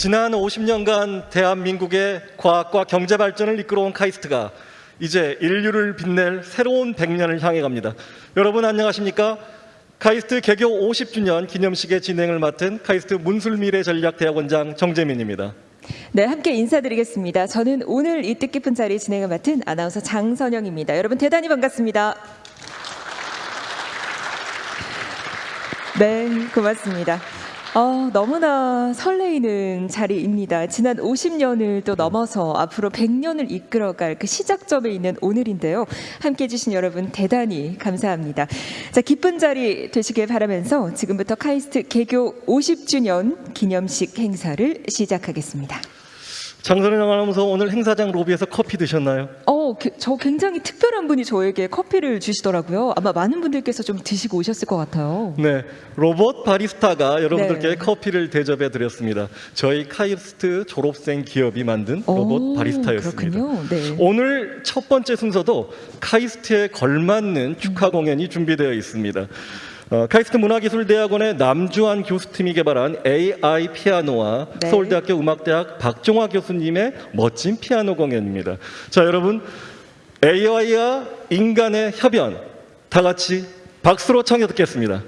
지난 50년간 대한민국의 과학과 경제 발전을 이끌어온 카이스트가 이제 인류를 빛낼 새로운 100년을 향해 갑니다. 여러분 안녕하십니까? 카이스트 개교 50주년 기념식의 진행을 맡은 카이스트 문술미래전략대학원장 정재민입니다. 네, 함께 인사드리겠습니다. 저는 오늘 이 뜻깊은 자리 진행을 맡은 아나운서 장선영입니다. 여러분 대단히 반갑습니다. 네, 고맙습니다. 어, 너무나 설레이는 자리입니다. 지난 50년을 또 넘어서 앞으로 100년을 이끌어갈 그 시작점에 있는 오늘인데요. 함께 해주신 여러분 대단히 감사합니다. 자, 기쁜 자리 되시길 바라면서 지금부터 카이스트 개교 50주년 기념식 행사를 시작하겠습니다. 장선영 아나운서 오늘 행사장 로비에서 커피 드셨나요? 어, 게- 저 굉장히 특별한 분이 저에게 커피를 주시더라고요. 아마 많은 분들께서 좀 드시고 오셨을 것 같아요. 네, 로봇 바리스타가 여러분들께 네. 커피를 대접해 드렸습니다. 저희 카이스트 졸업생 기업이 만든 오, 로봇 바리스타였습니다. 그렇군요. 네. 오늘 첫 번째 순서도 카이스트에 걸맞는 축하 공연이 준비되어 있습니다. 어, 카이스트 문화기술대학원의 남주환 교수팀이 개발한 AI 피아노와 네. 서울대학교 음악대학 박종화 교수님의 멋진 피아노 공연입니다. 자, 여러분 AI와 인간의 협연 다 같이 박수로 청해 듣겠습니다.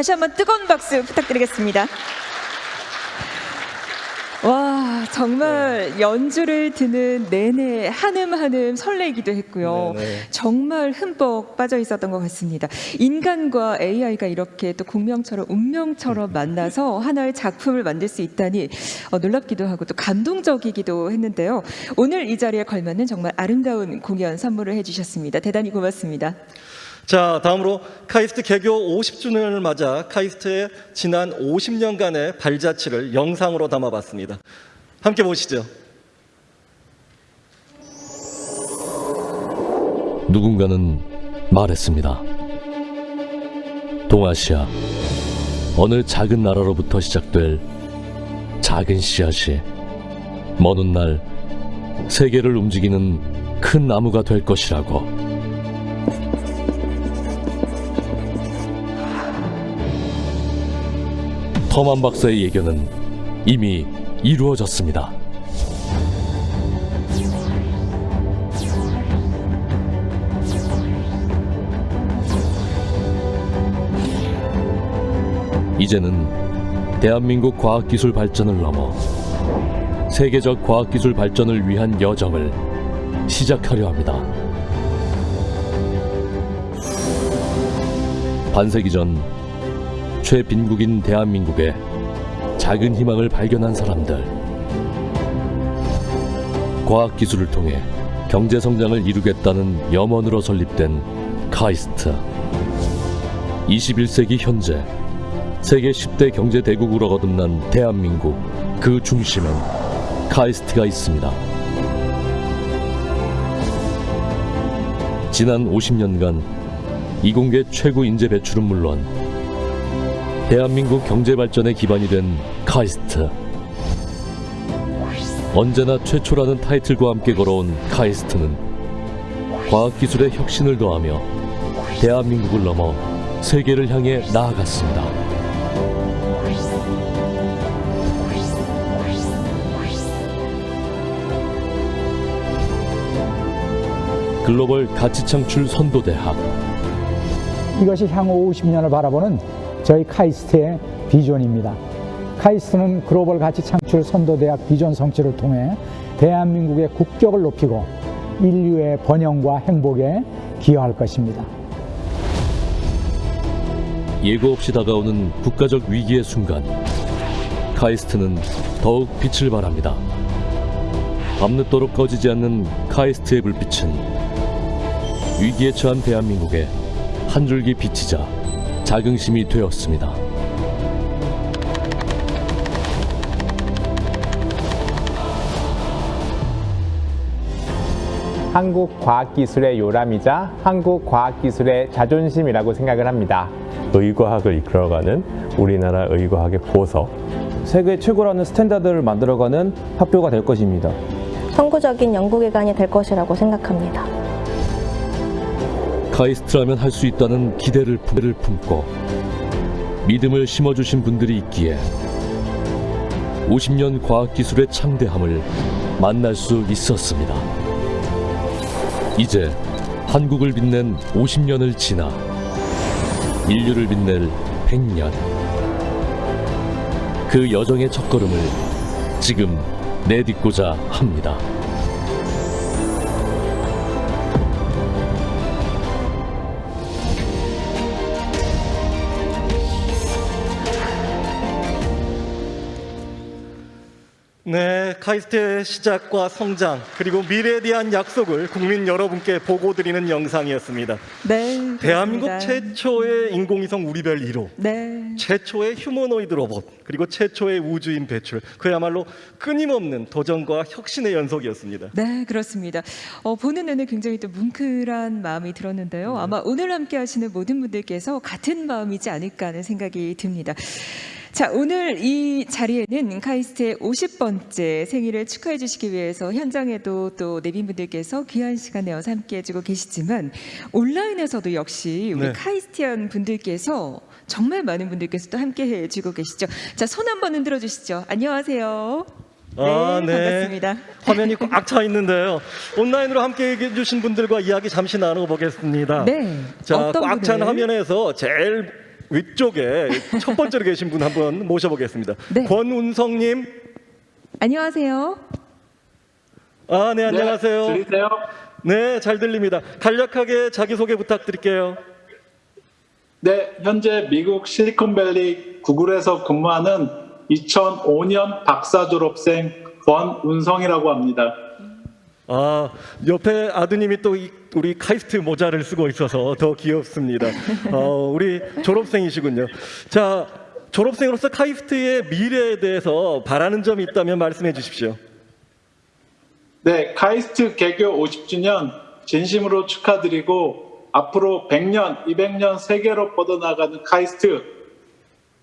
다시 한번 뜨거운 박수 부탁드리겠습니다. 와 정말 연주를 듣는 내내 한음 한음 설레기도 했고요. 네네. 정말 흠뻑 빠져 있었던 것 같습니다. 인간과 AI가 이렇게 또 공명처럼 운명처럼 만나서 하나의 작품을 만들 수 있다니 어, 놀랍기도 하고 또 감동적이기도 했는데요. 오늘 이 자리에 걸맞는 정말 아름다운 공연 선물을 해주셨습니다. 대단히 고맙습니다. 자, 다음으로 카이스트 개교 50주년을 맞아 카이스트의 지난 50년간의 발자취를 영상으로 담아봤습니다. 함께 보시죠. 누군가는 말했습니다. 동아시아 어느 작은 나라로부터 시작될 작은 씨앗이 먼 훗날 세계를 움직이는 큰 나무가 될 것이라고. 터만 박사의 예견은 이미 이루어졌습니다. 이제는 대한민국 과학기술 발전을 넘어 세계적 과학기술 발전을 위한 여정을 시작하려 합니다. 반세기 전 최빈국인 대한민국의 작은 희망을 발견한 사람들. 과학기술을 통해 경제성장을 이루겠다는 염원으로 설립된 카이스트. 21세기 현재 세계 10대 경제 대국으로 거듭난 대한민국 그 중심엔 카이스트가 있습니다. 지난 50년간 이공계 최고 인재 배출은 물론 대한민국 경제 발전의 기반이 된 카이스트. 언제나 최초라는 타이틀과 함께 걸어온 카이스트는 과학기술의 혁신을 더하며 대한민국을 넘어 세계를 향해 나아갔습니다. 글로벌 가치 창출 선도대학 이것이 향후 50년을 바라보는 저희 카이스트의 비전입니다. 카이스트는 글로벌 가치 창출 선도대학 비전 성취를 통해 대한민국의 국격을 높이고 인류의 번영과 행복에 기여할 것입니다. 예고 없이 다가오는 국가적 위기의 순간 카이스트는 더욱 빛을 발합니다. 밤늦도록 꺼지지 않는 카이스트의 불빛은 위기에 처한 대한민국의 한 줄기 빛이자 자긍심이 되었습니다. 한국 과학기술의 요람이자 한국 과학기술의 자존심이라고 생각을 합니다. 의과학을 이끌어가는 우리나라 의과학의 보석 세계 최고라는 스탠다드를 만들어가는 학교가 될 것입니다. 선구적인 연구기관이 될 것이라고 생각합니다. 카이스트라면 할 수 있다는 기대를 품- 품고 믿음을 심어주신 분들이 있기에 50년 과학기술의 창대함을 만날 수 있었습니다. 이제 한국을 빛낸 50년을 지나 인류를 빛낼 100년 그 여정의 첫걸음을 지금 내딛고자 합니다. 카이스트의 시작과 성장 그리고 미래에 대한 약속을 국민 여러분께 보고 드리는 영상이었습니다. 네, 대한민국 그렇습니다. 최초의 인공위성 우리별 1호, 네. 최초의 휴머노이드 로봇, 그리고 최초의 우주인 배출. 그야말로 끊임없는 도전과 혁신의 연속이었습니다. 네, 그렇습니다. 어, 보는 내내 굉장히 또 뭉클한 마음이 들었는데요. 아마 오늘 함께 하시는 모든 분들께서 같은 마음이지 않을까 하는 생각이 듭니다. 자, 오늘 이 자리에는 카이스트의 50번째 생일을 축하해 주시기 위해서 현장에도 또 내빈분들께서 귀한 시간 내어서 함께 해주고 계시지만 온라인에서도 역시 우리 네. 카이스티안 분들께서 정말 많은 분들께서 또 함께 해주고 계시죠. 자, 손 한번 흔들어 주시죠. 안녕하세요. 아, 네, 반갑습니다. 화면이 꽉 차 있는데요. 온라인으로 함께 해 주신 분들과 이야기 잠시 나눠보겠습니다. 네. 자, 꽉 찬? 화면에서 제일 위쪽에 첫 번째로 계신 분 한번 모셔보겠습니다. 네. 권운성님, 안녕하세요. 아, 네, 안녕하세요. 들리세요? 네, 잘 들립니다. 간략하게 자기소개 부탁드릴게요. 네, 현재 미국 실리콘밸리 구글에서 근무하는 2005년 박사 졸업생 권운성이라고 합니다. 아, 옆에 아드님이 또 이- 우리 카이스트 모자를 쓰고 있어서 더 귀엽습니다. 어, 우리 졸업생이시군요. 자, 졸업생으로서 카이스트의 미래에 대해서 바라는 점이 있다면 말씀해 주십시오. 네, 카이스트 개교 50주년 진심으로 축하드리고 앞으로 100년, 200년 세계로 뻗어나가는 카이스트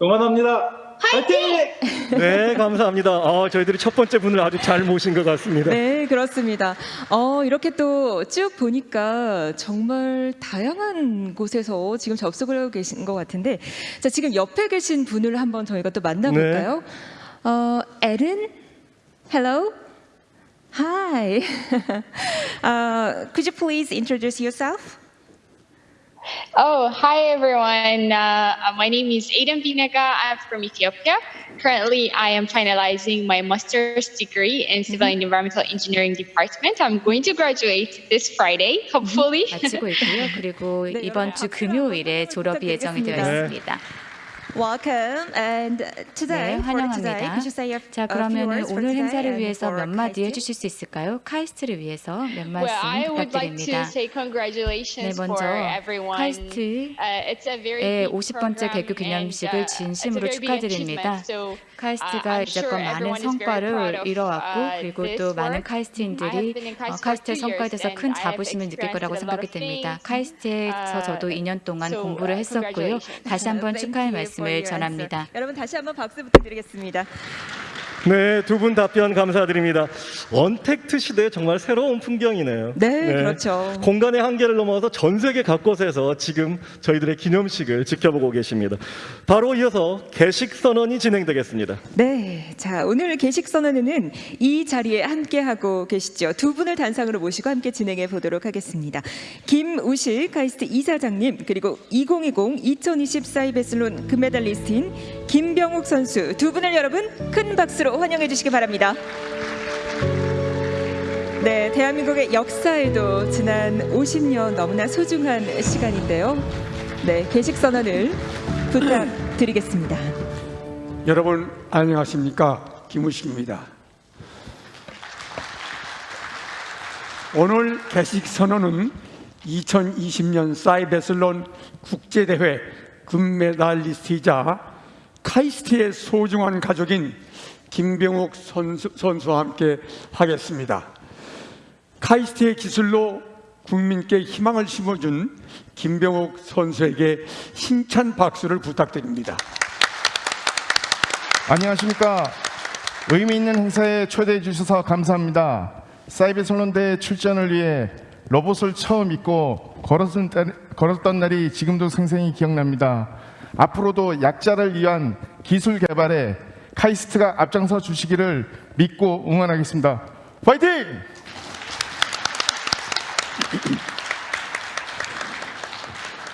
응원합니다. 화이팅! 네, 감사합니다. 어, 저희들이 첫 번째 분을 아주 잘 모신 것 같습니다. 네, 그렇습니다. 어, 이렇게 또 쭉 보니까 정말 다양한 곳에서 지금 접속을 하고 계신 것 같은데, 자, 지금 옆에 계신 분을 한번 저희가 또 만나볼까요? 어, 에른? Hello? Hi. uh, could you please introduce yourself? Oh, hi everyone. Uh, uh, my name is Aiden Binaga. I'm from Ethiopia. Currently, I am finalizing my master's degree in civil and environmental engineering department. I'm going to graduate this Friday, hopefully. 마치고 있고요. 그리고 네, 이번 주 금요일에 졸업이 예정이 되어 부탁드리겠습니다. 있습니다. Welcome. And today, 네, for today, 환영합니다. could you say a, 자, 그러면 오늘 today 행사를 위해서 몇 마디? 해주실 수 있을까요? 카이스트를 위해서 몇 Well, I 말씀 would like to 부탁드립니다. say congratulations 네, 먼저 for everyone. 카이스트의 Uh, it's a very big 50번째 program 개교 and, 기념식을 uh, 진심으로 very big 축하드립니다. achievement. So, 카이스트가 uh, I'm 이제껏 sure 많은 everyone is very proud 성과를 of, 이뤄왔고 uh, 그리고 this 또 많은 카이스트인들이 어, 카이스트의 성과에 대해서 큰 자부심을 느낄 거라고 생각이 됩니다. 카이스트에서 Uh, 저도 2년 동안 공부를 uh, 했었고요. 다시 한번 축하의 말씀을 your 전합니다. answer. 여러분 다시 한번 박수 부탁드리겠습니다. 네, 두 분 답변 감사드립니다. 언택트 시대에 정말 새로운 풍경이네요. 네, 그렇죠. 공간의 한계를 넘어서 전 세계 각곳에서 지금 저희들의 기념식을 지켜보고 계십니다. 바로 이어서 개식 선언이 진행되겠습니다. 네, 자 오늘 개식 선언회는 이 자리에 함께 하고 계시죠. 두 분을 단상으로 모시고 함께 진행해 보도록 하겠습니다. 김우실 카이스트 이사장님 그리고 2020 2020 사이베슬론 금메달리스트인 김병욱 선수 두 분을 여러분 큰 박수로 환영해 주시기 바랍니다. 네, 대한민국의 역사에도 지난 50년 너무나 소중한 시간인데요. 네, 개식 선언을 부탁드리겠습니다. 여러분 안녕하십니까 김우식입니다. 오늘 개식 선언은 2020년 사이베슬론 국제대회 금메달리스트이자 카이스트의 소중한 가족인 김병욱 선수, 선수와 함께 하겠습니다. 카이스트의 기술로 국민께 희망을 심어준 김병욱 선수에게 힘찬 박수를 부탁드립니다. 안녕하십니까. 의미 있는 행사에 초대해 주셔서 감사합니다. 사이베슬론대 출전을 위해 로봇을 처음 입고 걸었던 날이 지금도 생생히 기억납니다. 앞으로도 약자를 위한 기술 개발에 카이스트가 앞장서 주시기를 믿고 응원하겠습니다. 파이팅!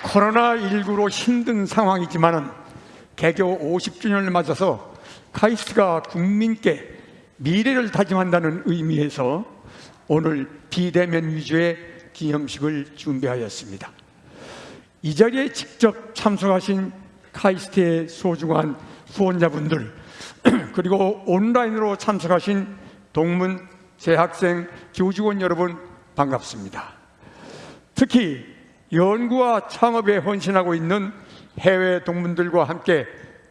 코로나19로 힘든 상황이지만은 개교 50주년을 맞아서 카이스트가 국민께 미래를 다짐한다는 의미에서 오늘 비대면 위주의 기념식을 준비하였습니다. 이 자리에 직접 참석하신 카이스트의 소중한 후원자분들 그리고 온라인으로 참석하신 동문 재학생 교직원 여러분 반갑습니다. 특히 연구와 창업에 헌신하고 있는 해외 동문들과 함께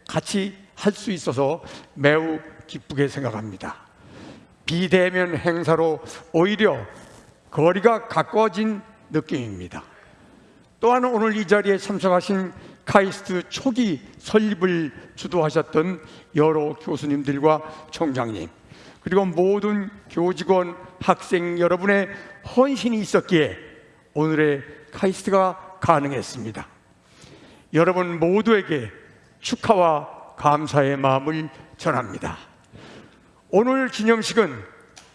같이 할 수 있어서 매우 기쁘게 생각합니다. 비대면 행사로 오히려 거리가 가까워진 느낌입니다. 또한 오늘 이 자리에 참석하신 카이스트 초기 설립을 주도하셨던 여러 교수님들과 총장님 그리고 모든 교직원 학생 여러분의 헌신이 있었기에 오늘의 카이스트가 가능했습니다. 여러분 모두에게 축하와 감사의 마음을 전합니다. 오늘 기념식은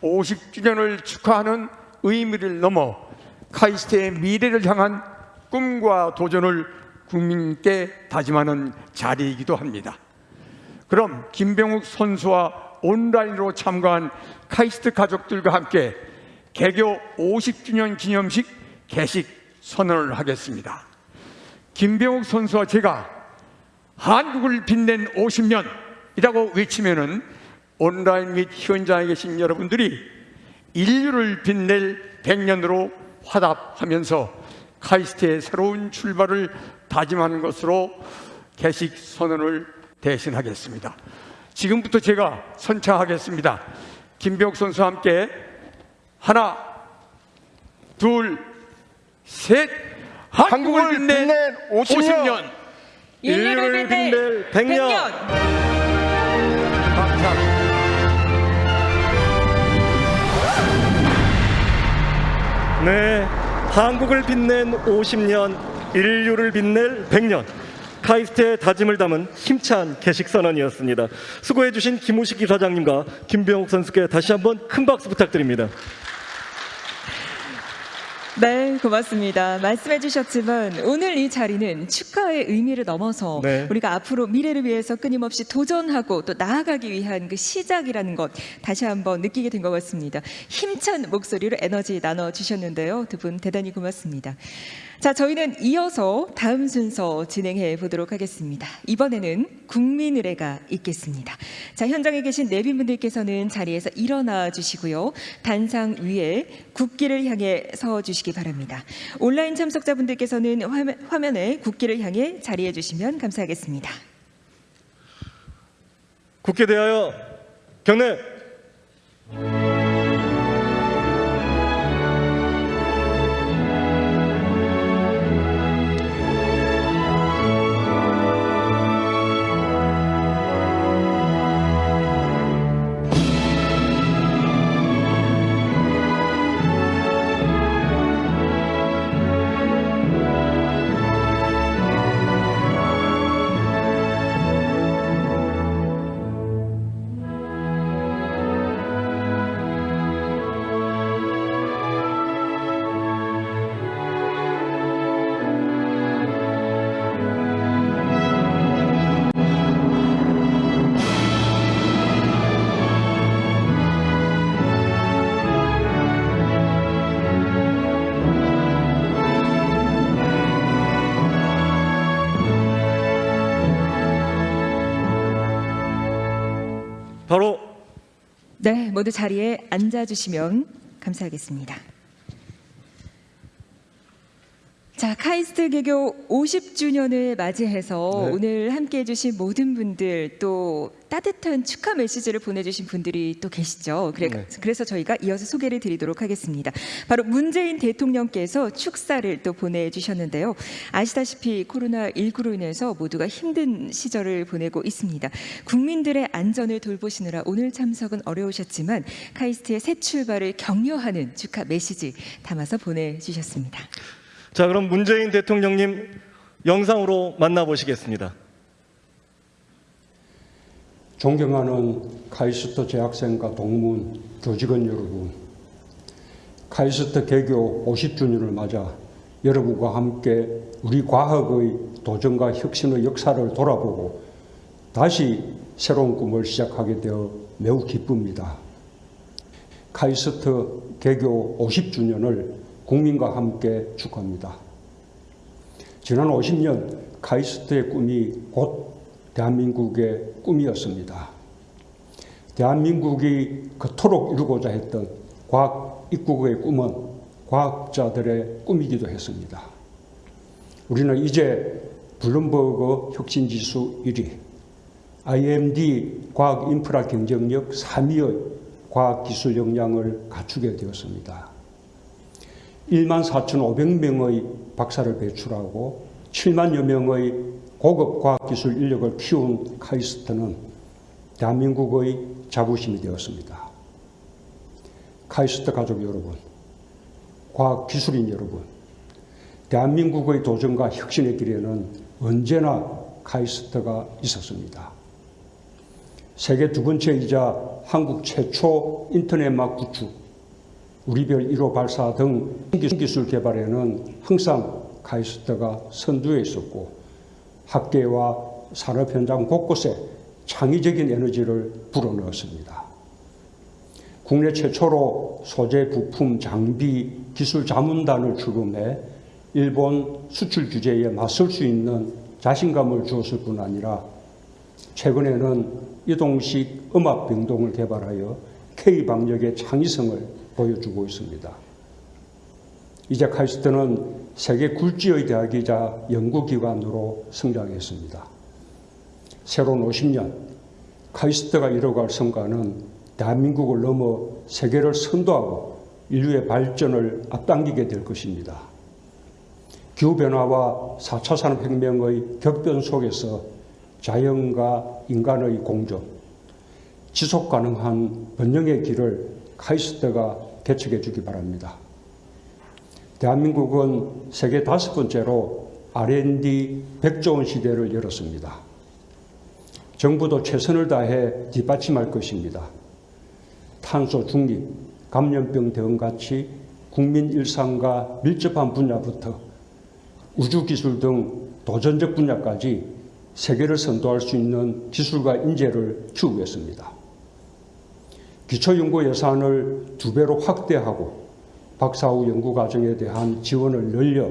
50주년을 축하하는 의미를 넘어 카이스트의 미래를 향한 꿈과 도전을 국민께 다짐하는 자리이기도 합니다. 그럼 김병욱 선수와 온라인으로 참가한 카이스트 가족들과 함께 개교 50주년 기념식 개식 선언을 하겠습니다. 김병욱 선수와 제가 한국을 빛낸 50년이라고 외치면 은 온라인 및 현장에 계신 여러분들이 인류를 빛낼 100년으로 화답하면서 카이스트의 새로운 출발을 다짐하는 것으로 개식 선언을 대신하겠습니다. 지금부터 제가 선창하겠습니다. 김병욱 선수와 함께 하나, 둘, 셋, 한국을 빛낸 50년, 인류를 빛낼 100년. 감사합니다. 네, 한국을 빛낸 50년, 인류를 빛낼 100년. 카이스트의 다짐을 담은 힘찬 개식 선언이었습니다. 수고해주신 김우식 이사장님과 김병욱 선수께 다시 한번 큰 박수 부탁드립니다. 네, 고맙습니다. 말씀해 주셨지만 오늘 이 자리는 축하의 의미를 넘어서 네. 우리가 앞으로 미래를 위해서 끊임없이 도전하고 또 나아가기 위한 그 시작이라는 것 다시 한번 느끼게 된 것 같습니다. 힘찬 목소리로 에너지 나눠 주셨는데요. 두 분 대단히 고맙습니다. 자, 저희는 이어서 다음 순서 진행해 보도록 하겠습니다. 이번에는 국민 의례가 있겠습니다. 자, 현장에 계신 내빈분들께서는 자리에서 일어나 주시고요. 단상 위에 국기를 향해 서 주시기 바랍니다. 온라인 참석자분들께서는 화면, 화면에 국기를 향해 자리해 주시면 감사하겠습니다. 국회 대하여 경례. 모두 자리에 앉아 주시면 감사하겠습니다. 자, 카이스트 개교 50주년을 맞이해서 네. 오늘 함께 해 주신 모든 분들 또 따뜻한 축하 메시지를 보내주신 분들이 또 계시죠. 그래, 네. 그래서 저희가 이어서 소개를 드리도록 하겠습니다. 바로 문재인 대통령께서 축사를 또 보내주셨는데요. 아시다시피 코로나19로 인해서 모두가 힘든 시절을 보내고 있습니다. 국민들의 안전을 돌보시느라 오늘 참석은 어려우셨지만 카이스트의 새 출발을 격려하는 축하 메시지 담아서 보내주셨습니다. 자 그럼 문재인 대통령님 영상으로 만나보시겠습니다. 존경하는 카이스트 재학생과 동문, 교직원 여러분, 카이스트 개교 50주년을 맞아 여러분과 함께 우리 과학의 도전과 혁신의 역사를 돌아보고 다시 새로운 꿈을 시작하게 되어 매우 기쁩니다. 카이스트 개교 50주년을 국민과 함께 축하합니다. 지난 50년 카이스트의 꿈이 곧 대한민국의 꿈이었습니다. 대한민국이 그토록 이루고자 했던 과학 입국의 꿈은 과학자들의 꿈이기도 했습니다. 우리는 이제 블룸버그 혁신지수 1위, IMD 과학 인프라 경쟁력 3위의 과학기술 역량을 갖추게 되었습니다. 1만 4,500명의 박사를 배출하고 7만여 명의 고급 과학기술 인력을 키운 카이스트는 대한민국의 자부심이 되었습니다. 카이스트 가족 여러분, 과학기술인 여러분, 대한민국의 도전과 혁신의 길에는 언제나 카이스트가 있었습니다. 세계 두 번째이자 한국 최초 인터넷막 구축, 우리별 1호 발사 등 기술 개발에는 항상 카이스트가 선두에 있었고 학계와 산업 현장 곳곳에 창의적인 에너지를 불어넣었습니다. 국내 최초로 소재, 부품, 장비, 기술 자문단을 출범해 일본 수출 규제에 맞설 수 있는 자신감을 주었을 뿐 아니라 최근에는 이동식 음압 병동을 개발하여 K방역의 창의성을 보여주고 있습니다. 이제 카이스트는 세계 굴지의 대학이자 연구기관으로 성장했습니다. 새로운 50년, 카이스트가 이뤄갈 성과는 대한민국을 넘어 세계를 선도하고 인류의 발전을 앞당기게 될 것입니다. 기후변화와 4차 산업혁명의 격변 속에서 자연과 인간의 공존, 지속 가능한 번영의 길을 카이스트가 개척해 주기 바랍니다. 대한민국은 세계 다섯 번째로 R&D 100조 원 시대를 열었습니다. 정부도 최선을 다해 뒷받침할 것입니다. 탄소 중립, 감염병 대응 같이 국민 일상과 밀접한 분야부터 우주기술 등 도전적 분야까지 세계를 선도할 수 있는 기술과 인재를 추구했습니다. 기초연구 예산을 두 배로 확대하고 박사 후 연구 과정에 대한 지원을 늘려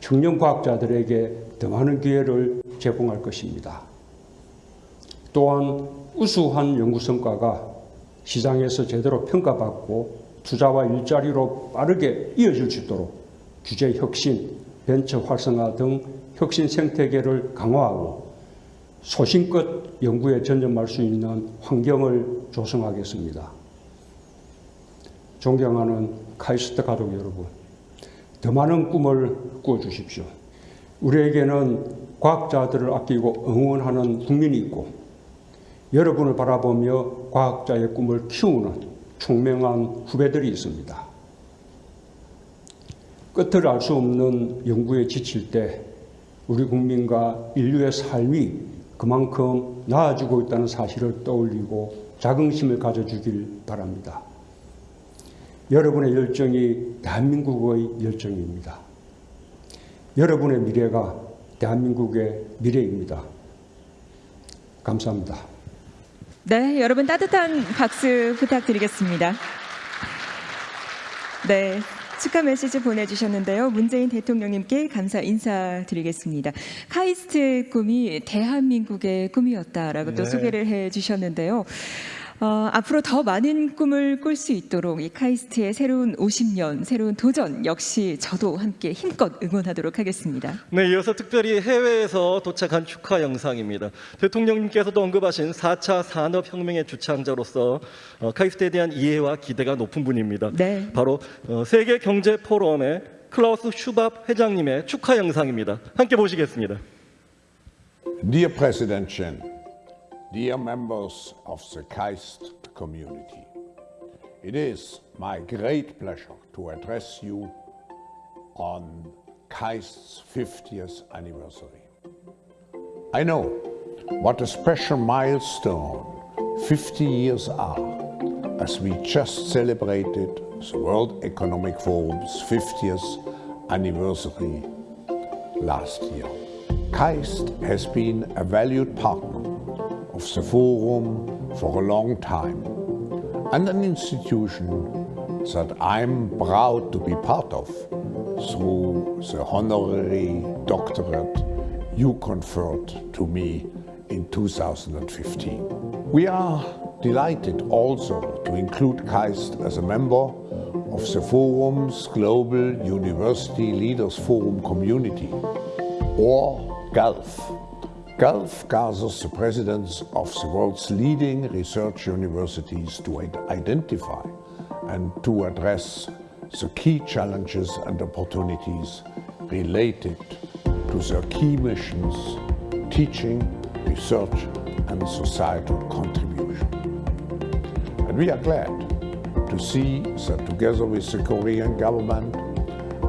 청년 과학자들에게 더 많은 기회를 제공할 것입니다. 또한 우수한 연구 성과가 시장에서 제대로 평가받고 투자와 일자리로 빠르게 이어질 수 있도록 규제 혁신, 벤처 활성화 등 혁신 생태계를 강화하고 소신껏 연구에 전념할 수 있는 환경을 조성하겠습니다. 존경하는 카이스트 가족 여러분, 더 많은 꿈을 꾸어주십시오. 우리에게는 과학자들을 아끼고 응원하는 국민이 있고 여러분을 바라보며 과학자의 꿈을 키우는 총명한 후배들이 있습니다. 끝을 알 수 없는 연구에 지칠 때 우리 국민과 인류의 삶이 그만큼 나아지고 있다는 사실을 떠올리고 자긍심을 가져주길 바랍니다. 여러분의 열정이 대한민국의 열정입니다. 여러분의 미래가 대한민국의 미래입니다. 감사합니다. 네, 여러분 따뜻한 박수 부탁드리겠습니다. 네. 축하 메시지 보내주셨는데요. 문재인 대통령님께 감사 인사드리겠습니다. 카이스트 꿈이 대한민국의 꿈이었다라고 또 네. 소개를 해주셨는데요. 어, 앞으로 더 많은 꿈을 꿀 수 있도록 이 카이스트의 새로운 50년, 새로운 도전 역시 저도 함께 힘껏 응원하도록 하겠습니다. 네, 이어서 특별히 해외에서 도착한 축하 영상입니다. 대통령님께서도 언급하신 4차 산업혁명의 주창자로서 어, 카이스트에 대한 이해와 기대가 높은 분입니다. 네. 바로 어, 세계경제포럼의 클라우스 슈밥 회장님의 축하 영상입니다. 함께 보시겠습니다. Dear President Chen, dear members of the KAIST community, it is my great pleasure to address you on KAIST's 50th anniversary. I know what a special milestone 50 years are as we just celebrated the World Economic Forum's 50th anniversary last year. KAIST has been a valued partner of the Forum for a long time and an institution that I'm proud to be part of through the honorary doctorate you conferred to me in 2015. We are delighted also to include KAIST as a member of the Forum's Global University Leaders Forum community, or GULF. GULF gathers the presidents of the world's leading research universities to identify and to address the key challenges and opportunities related to their key missions, teaching, research and societal contribution. And we are glad to see that together with the Korean government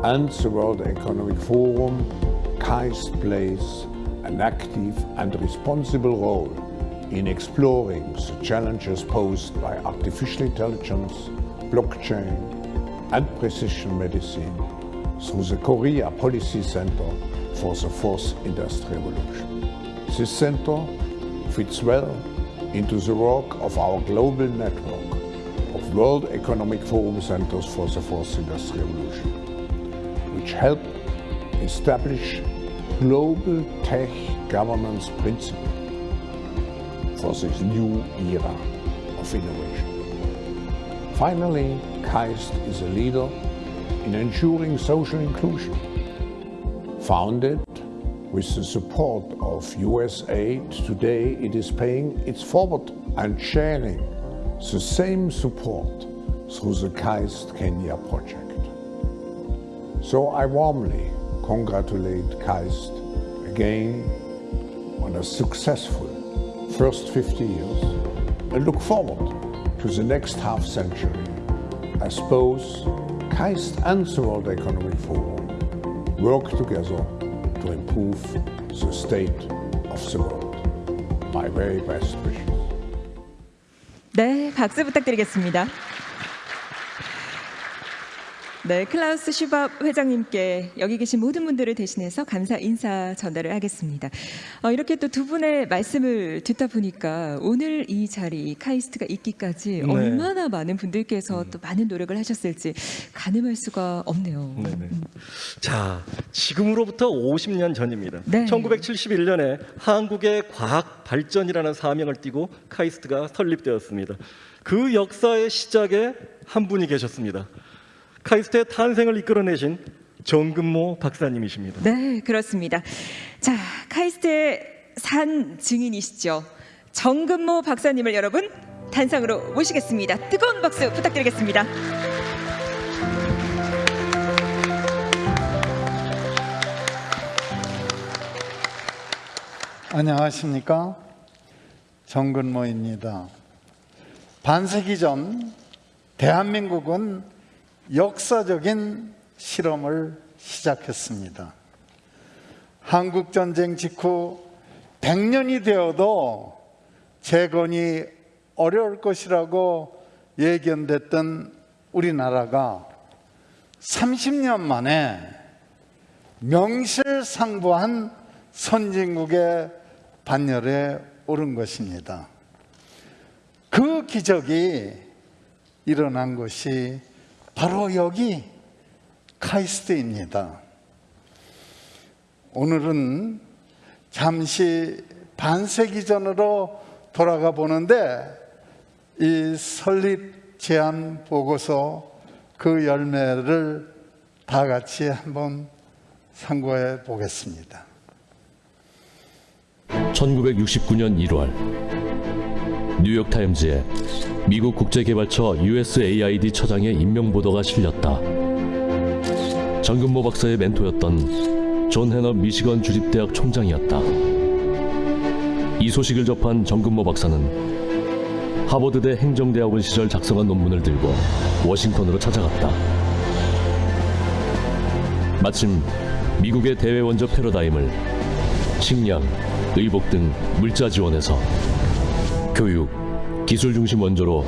and the World Economic Forum, KAIST plays an active and responsible role in exploring the challenges posed by artificial intelligence, blockchain and precision medicine through the Korea Policy Center for the Fourth Industrial Revolution. This center fits well into the work of our global network of World Economic Forum centers for the fourth industrial revolution, which help establish global tech governance Principle for this new era of innovation. Finally, KAIST is a leader in ensuring social inclusion. Founded with the support of US aid, today it is paying its forward and sharing the same support through the KAIST Kenya project. So I warmly congratulate KAIST again on a successful first 50 years and look forward to the next half century as both KAIST and the World Economic Forum work together to improve the state of the world. My very best wishes. 네, 박수 부탁드리겠습니다. 네, 클라우스 슈밥 회장님께 여기 계신 모든 분들을 대신해서 감사 인사 전달을 하겠습니다. 어, 이렇게 또 두 분의 말씀을 듣다 보니까 오늘 이 자리 카이스트가 있기까지 네. 얼마나 많은 분들께서 또 많은 노력을 하셨을지 가늠할 수가 없네요. 네네. 자, 지금으로부터 50년 전입니다. 네. 1971년에 한국의 과학 발전이라는 사명을 띠고 카이스트가 설립되었습니다. 그 역사의 시작에 한 분이 계셨습니다. 카이스트의 탄생을 이끌어내신 정근모 박사님이십니다. 네, 그렇습니다. 자, 카이스트의 산 증인이시죠. 정근모 박사님을 여러분 단상으로 모시겠습니다. 뜨거운 박수 부탁드리겠습니다. 안녕하십니까 정근모입니다. 반세기 전 대한민국은 역사적인 실험을 시작했습니다. 한국 전쟁 직후 100년이 되어도 재건이 어려울 것이라고 예견됐던 우리나라가 30년 만에 명실상부한 선진국의 반열에 오른 것입니다. 그 기적이 일어난 것이 바로 여기 카이스트입니다. 오늘은 잠시 반세기 전으로 돌아가 보는데 이 설립 제안 보고서 그 열매를 다 같이 한번 상고해 보겠습니다. 1969년 1월 뉴욕타임즈에 미국 국제개발처 USAID 처장의 임명 보도가 실렸다. 정근모 박사의 멘토였던 존 해너 미시건 주립대학 총장이었다. 이 소식을 접한 정근모 박사는 하버드대 행정대학원 시절 작성한 논문을 들고 워싱턴으로 찾아갔다. 마침 미국의 대외 원조 패러다임을 식량, 의복 등 물자 지원에서 교육, 기술 중심 원조로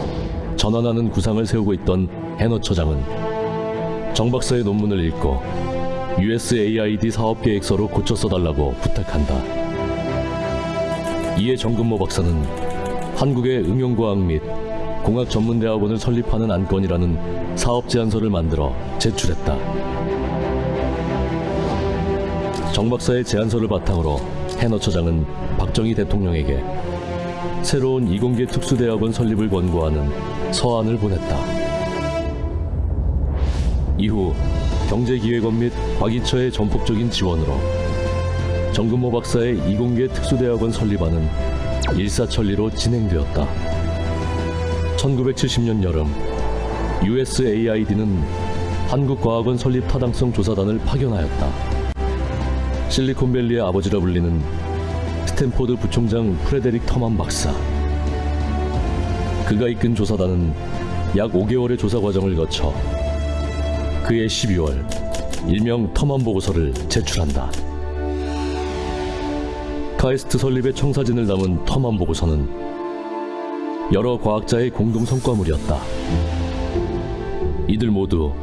전환하는 구상을 세우고 있던 해너 처장은 정 박사의 논문을 읽고 USAID 사업 계획서로 고쳐 써달라고 부탁한다. 이에 정근모 박사는 한국의 응용과학 및 공학 전문대학원을 설립하는 안건이라는 사업 제안서를 만들어 제출했다. 정 박사의 제안서를 바탕으로 해너 처장은 박정희 대통령에게 새로운 이공계 특수대학원 설립을 권고하는 서한을 보냈다. 이후 경제기획원 및 과기처의 전폭적인 지원으로 정근모 박사의 이공계 특수대학원 설립안은 일사천리로 진행되었다. 1970년 여름 USAID는 한국과학원 설립 타당성 조사단을 파견하였다. 실리콘밸리의 아버지라 불리는 스탠포드 부총장 프레데릭 터만 박사. 그가 이끈 조사단은 약 5개월의 조사 과정을 거쳐 그해 12월 일명 터만 보고서를 제출한다. 카이스트 설립의 청사진을 담은 터만 보고서는 여러 과학자의 공동 성과물이었다. 이들 모두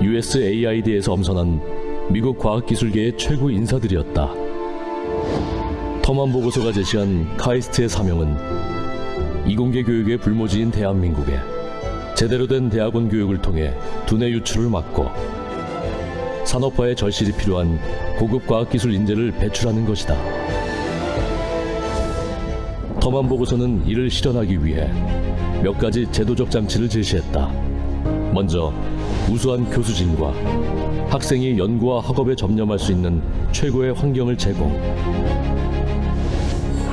USAID에서 엄선한 미국 과학기술계의 최고 인사들이었다. 터만 보고서가 제시한 카이스트의 사명은 이공계 교육의 불모지인 대한민국에 제대로 된 대학원 교육을 통해 두뇌 유출을 막고 산업화의 절실히 필요한 고급 과학기술 인재를 배출하는 것이다. 터만 보고서는 이를 실현하기 위해 몇 가지 제도적 장치를 제시했다. 먼저 우수한 교수진과 학생이 연구와 학업에 접념할 수 있는 최고의 환경을 제공.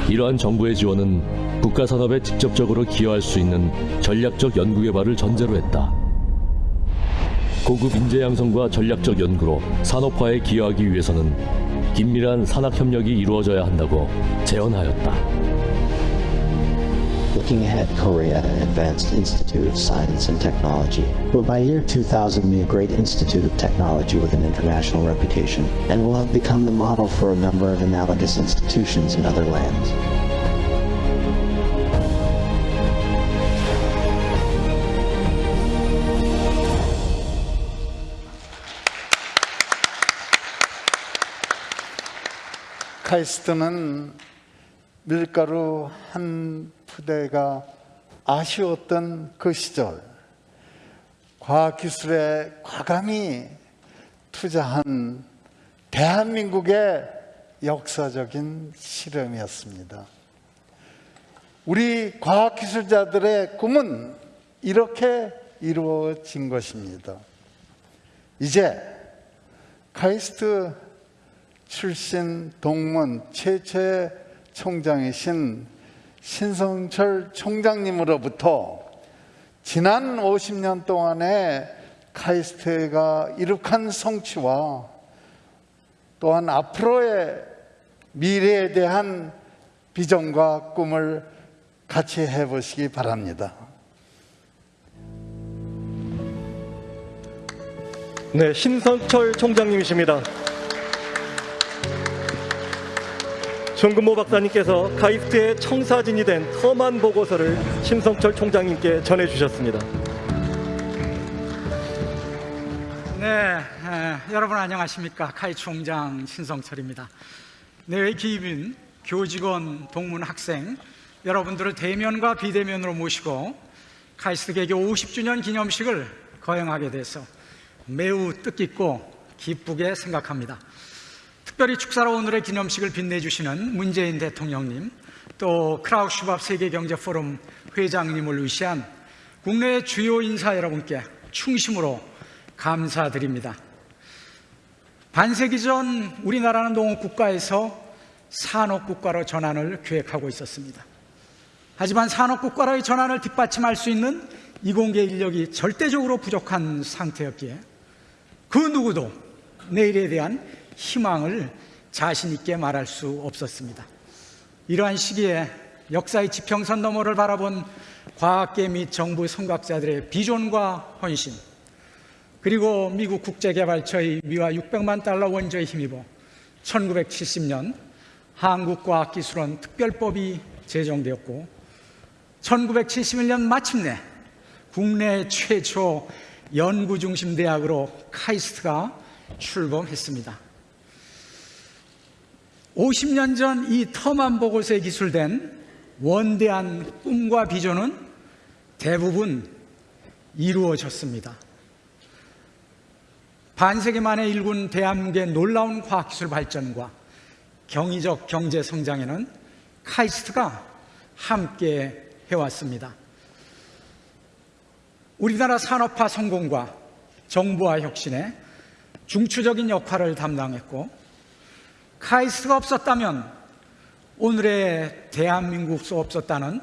이러한 정부의 지원은 국가 산업에 직접적으로 기여할 수 있는 전략적 연구 개발을 전제로 했다. 고급 인재 양성과 전략적 연구로 산업화에 기여하기 위해서는 긴밀한 산학 협력이 이루어져야 한다고 제언하였다. Looking ahead, Korea Advanced Institute of Science and Technology will by year 2000 be a great institute of technology with an international reputation and will have become the model for a number of analogous institutions in other lands. 카이스트는 밀가루 한 푸대가 아쉬웠던 그 시절 과학기술에 과감히 투자한 대한민국의 역사적인 실험이었습니다. 우리 과학기술자들의 꿈은 이렇게 이루어진 것입니다. 이제 카이스트 출신 동문 최초의 총장이신 신성철 총장님으로부터 지난 50년 동안의 카이스트가 이룩한 성취와 또한 앞으로의 미래에 대한 비전과 꿈을 같이 해보시기 바랍니다. 네, 신성철 총장님이십니다. 정근모 박사님께서 카이스트의 청사진이 된 험한 보고서를 신성철 총장님께 전해주셨습니다. 네, 에, 여러분 안녕하십니까? 카이 총장 신성철입니다. 내외 기입인 교직원, 동문 학생 여러분들을 대면과 비대면으로 모시고 카이스트 개교 50주년 기념식을 거행하게 돼서 매우 뜻깊고 기쁘게 생각합니다. 특별히 축사로 오늘의 기념식을 빛내주시는 문재인 대통령님, 또 크라우슈밥 세계경제포럼 회장님을 위시한 국내 주요 인사 여러분께 충심으로 감사드립니다. 반세기 전 우리나라는 농업국가에서 산업국가로 전환을 계획하고 있었습니다. 하지만 산업국가로의 전환을 뒷받침할 수 있는 이공계 인력이 절대적으로 부족한 상태였기에 그 누구도 내일에 대한 희망을 자신 있게 말할 수 없었습니다. 이러한 시기에 역사의 지평선 너머를 바라본 과학계 및 정부 선각자들의 비전과 헌신 그리고 미국 국제개발처의 미화 600만 달러 원조에 힘입어 1970년 한국과학기술원 특별법이 제정되었고 1971년 마침내 국내 최초 연구중심 대학으로 카이스트가 출범했습니다. 50년 전 이 터만 보고서에 기술된 원대한 꿈과 비전은 대부분 이루어졌습니다. 반세기 만에 일군 대한민국의 놀라운 과학기술 발전과 경이적 경제 성장에는 카이스트가 함께 해왔습니다. 우리나라 산업화 성공과 정부화 혁신에 중추적인 역할을 담당했고 카이스트가 없었다면 오늘의 대한민국도 없었다는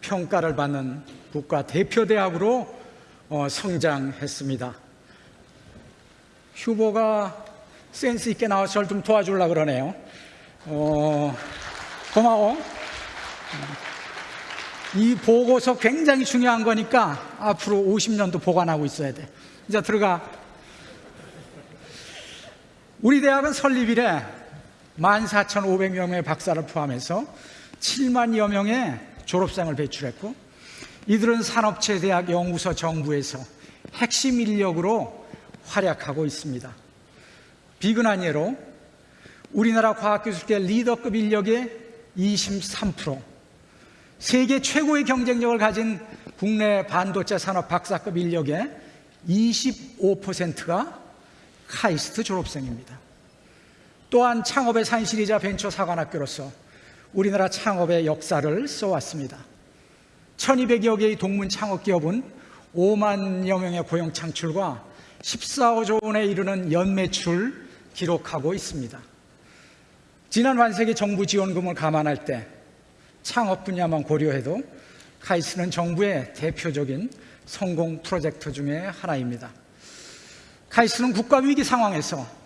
평가를 받는 국가 대표 대학으로 어, 성장했습니다. 휴보가 센스 있게 나와서 저를 좀 도와주려고 그러네요. 어, 고마워. 이 보고서 굉장히 중요한 거니까 앞으로 50년도 보관하고 있어야 돼. 이제 들어가. 우리 대학은 설립 이래 14,500여 명의 박사를 포함해서 7만여 명의 졸업생을 배출했고 이들은 산업체 대학 연구소 정부에서 핵심 인력으로 활약하고 있습니다. 비근한 예로 우리나라 과학기술계 리더급 인력의 23%, 세계 최고의 경쟁력을 가진 국내 반도체 산업 박사급 인력의 25%가 카이스트 졸업생입니다. 또한 창업의 산실이자 벤처 사관학교로서 우리나라 창업의 역사를 써왔습니다. 1200여 개의 동문 창업 기업은 5만여 명의 고용 창출과 14조 원에 이르는 연매출 기록하고 있습니다. 지난 반세기 정부 지원금을 감안할 때 창업 분야만 고려해도 카이스는 정부의 대표적인 성공 프로젝트 중에 하나입니다. 카이스는 국가 위기 상황에서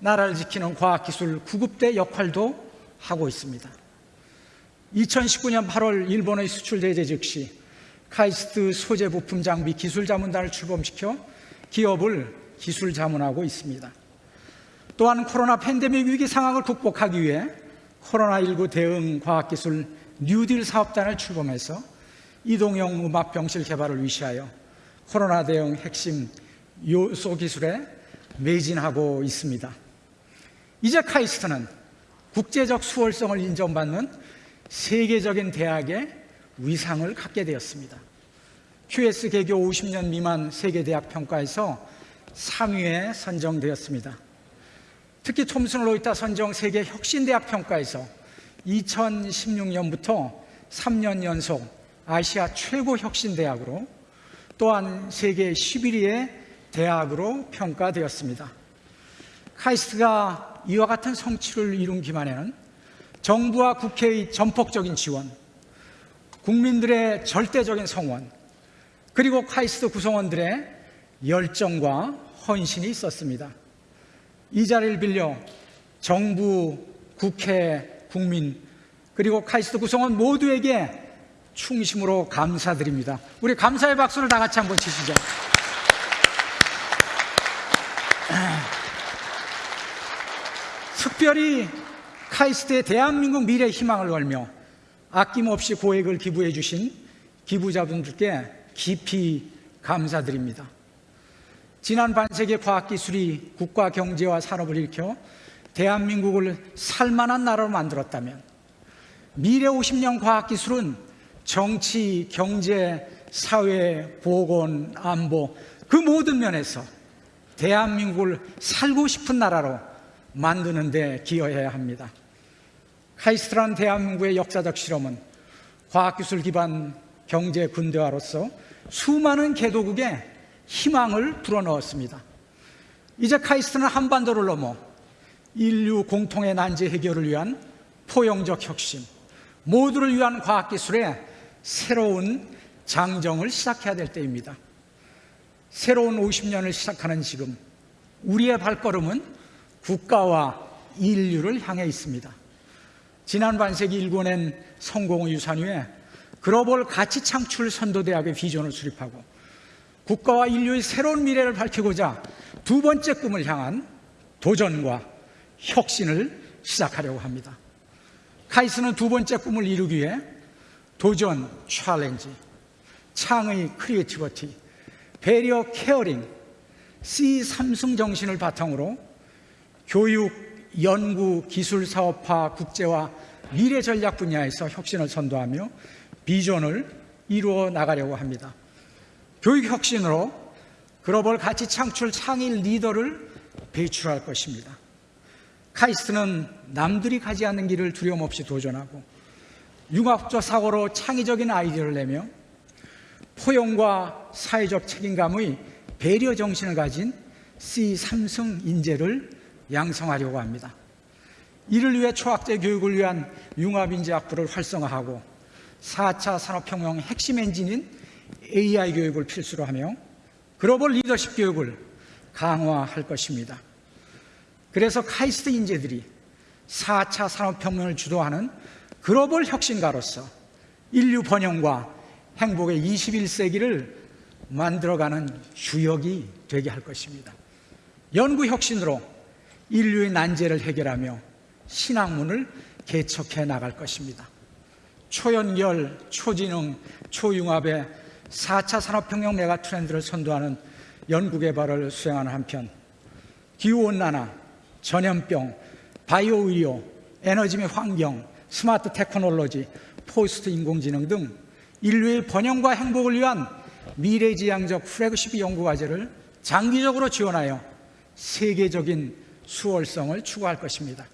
나라를 지키는 과학기술 구급대 역할도 하고 있습니다. 2019년 8월 일본의 수출 제재 즉시 카이스트 소재 부품 장비 기술 자문단을 출범시켜 기업을 기술 자문하고 있습니다. 또한 코로나 팬데믹 위기 상황을 극복하기 위해 코로나19 대응 과학기술 뉴딜 사업단을 출범해서 이동형 음압 병실 개발을 위시하여 코로나 대응 핵심 요소 기술에 매진하고 있습니다. 이제 카이스트는 국제적 수월성을 인정받는 세계적인 대학의 위상을 갖게 되었습니다. QS 개교 50년 미만 세계대학 평가에서 3위에 선정되었습니다. 특히 톰슨 로이타 선정 세계 혁신대학 평가에서 2016년부터 3년 연속 아시아 최고 혁신대학으로 또한 세계 11위의 대학으로 평가되었습니다. 카이스트가 이와 같은 성취를 이룬 기만에는 정부와 국회의 전폭적인 지원, 국민들의 절대적인 성원, 그리고 카이스트 구성원들의 열정과 헌신이 있었습니다. 이 자리를 빌려 정부, 국회, 국민, 그리고 카이스트 구성원 모두에게 충심으로 감사드립니다. 우리 감사의 박수를 다 같이 한번 치시죠. 특별히 카이스트의 대한민국 미래 희망을 걸며 아낌없이 고액을 기부해 주신 기부자분들께 깊이 감사드립니다. 지난 반세기 과학기술이 국가 경제와 산업을 일으켜 대한민국을 살만한 나라로 만들었다면 미래 50년 과학기술은 정치, 경제, 사회, 보건, 안보 그 모든 면에서 대한민국을 살고 싶은 나라로 만드는 데 기여해야 합니다. 카이스트란 대한민국의 역사적 실험은 과학기술 기반 경제 근대화로서 수많은 개도국에 희망을 불어넣었습니다. 이제 카이스트는 한반도를 넘어 인류 공통의 난제 해결을 위한 포용적 혁신, 모두를 위한 과학기술의 새로운 장정을 시작해야 될 때입니다. 새로운 50년을 시작하는 지금 우리의 발걸음은 국가와 인류를 향해 있습니다. 지난 반세기 일궈낸 성공의 유산 위에 글로벌 가치 창출 선도대학의 비전을 수립하고 국가와 인류의 새로운 미래를 밝히고자 두 번째 꿈을 향한 도전과 혁신을 시작하려고 합니다. 카이스트는 두 번째 꿈을 이루기 위해 도전, challenge, 창의 creativity, 배려 caring, C 삼승 정신을 바탕으로 교육, 연구, 기술 사업화, 국제화, 미래 전략 분야에서 혁신을 선도하며 비전을 이루어 나가려고 합니다. 교육 혁신으로 글로벌 가치 창출 창의 리더를 배출할 것입니다. 카이스트는 남들이 가지 않는 길을 두려움 없이 도전하고 융합적 사고로 창의적인 아이디어를 내며 포용과 사회적 책임감의 배려 정신을 가진 C 삼승 인재를 양성하려고 합니다. 이를 위해 초학제 교육을 위한 융합인재학부를 활성화하고 4차 산업혁명 핵심 엔진인 AI 교육을 필수로 하며 글로벌 리더십 교육을 강화할 것입니다. 그래서 카이스트 인재들이 4차 산업혁명을 주도하는 글로벌 혁신가로서 인류 번영과 행복의 21세기를 만들어가는 주역이 되게 할 것입니다. 연구 혁신으로 인류의 난제를 해결하며 신학문을 개척해 나갈 것입니다. 초연결, 초지능, 초융합의 4차 산업혁명 메가 트렌드를 선도하는 연구개발을 수행하는 한편 기후온난화, 전염병, 바이오 의료, 에너지 및 환경, 스마트 테크놀로지, 포스트 인공지능 등 인류의 번영과 행복을 위한 미래지향적 플래그십 연구 과제를 장기적으로 지원하여 세계적인 수월성을 추구할 것입니다.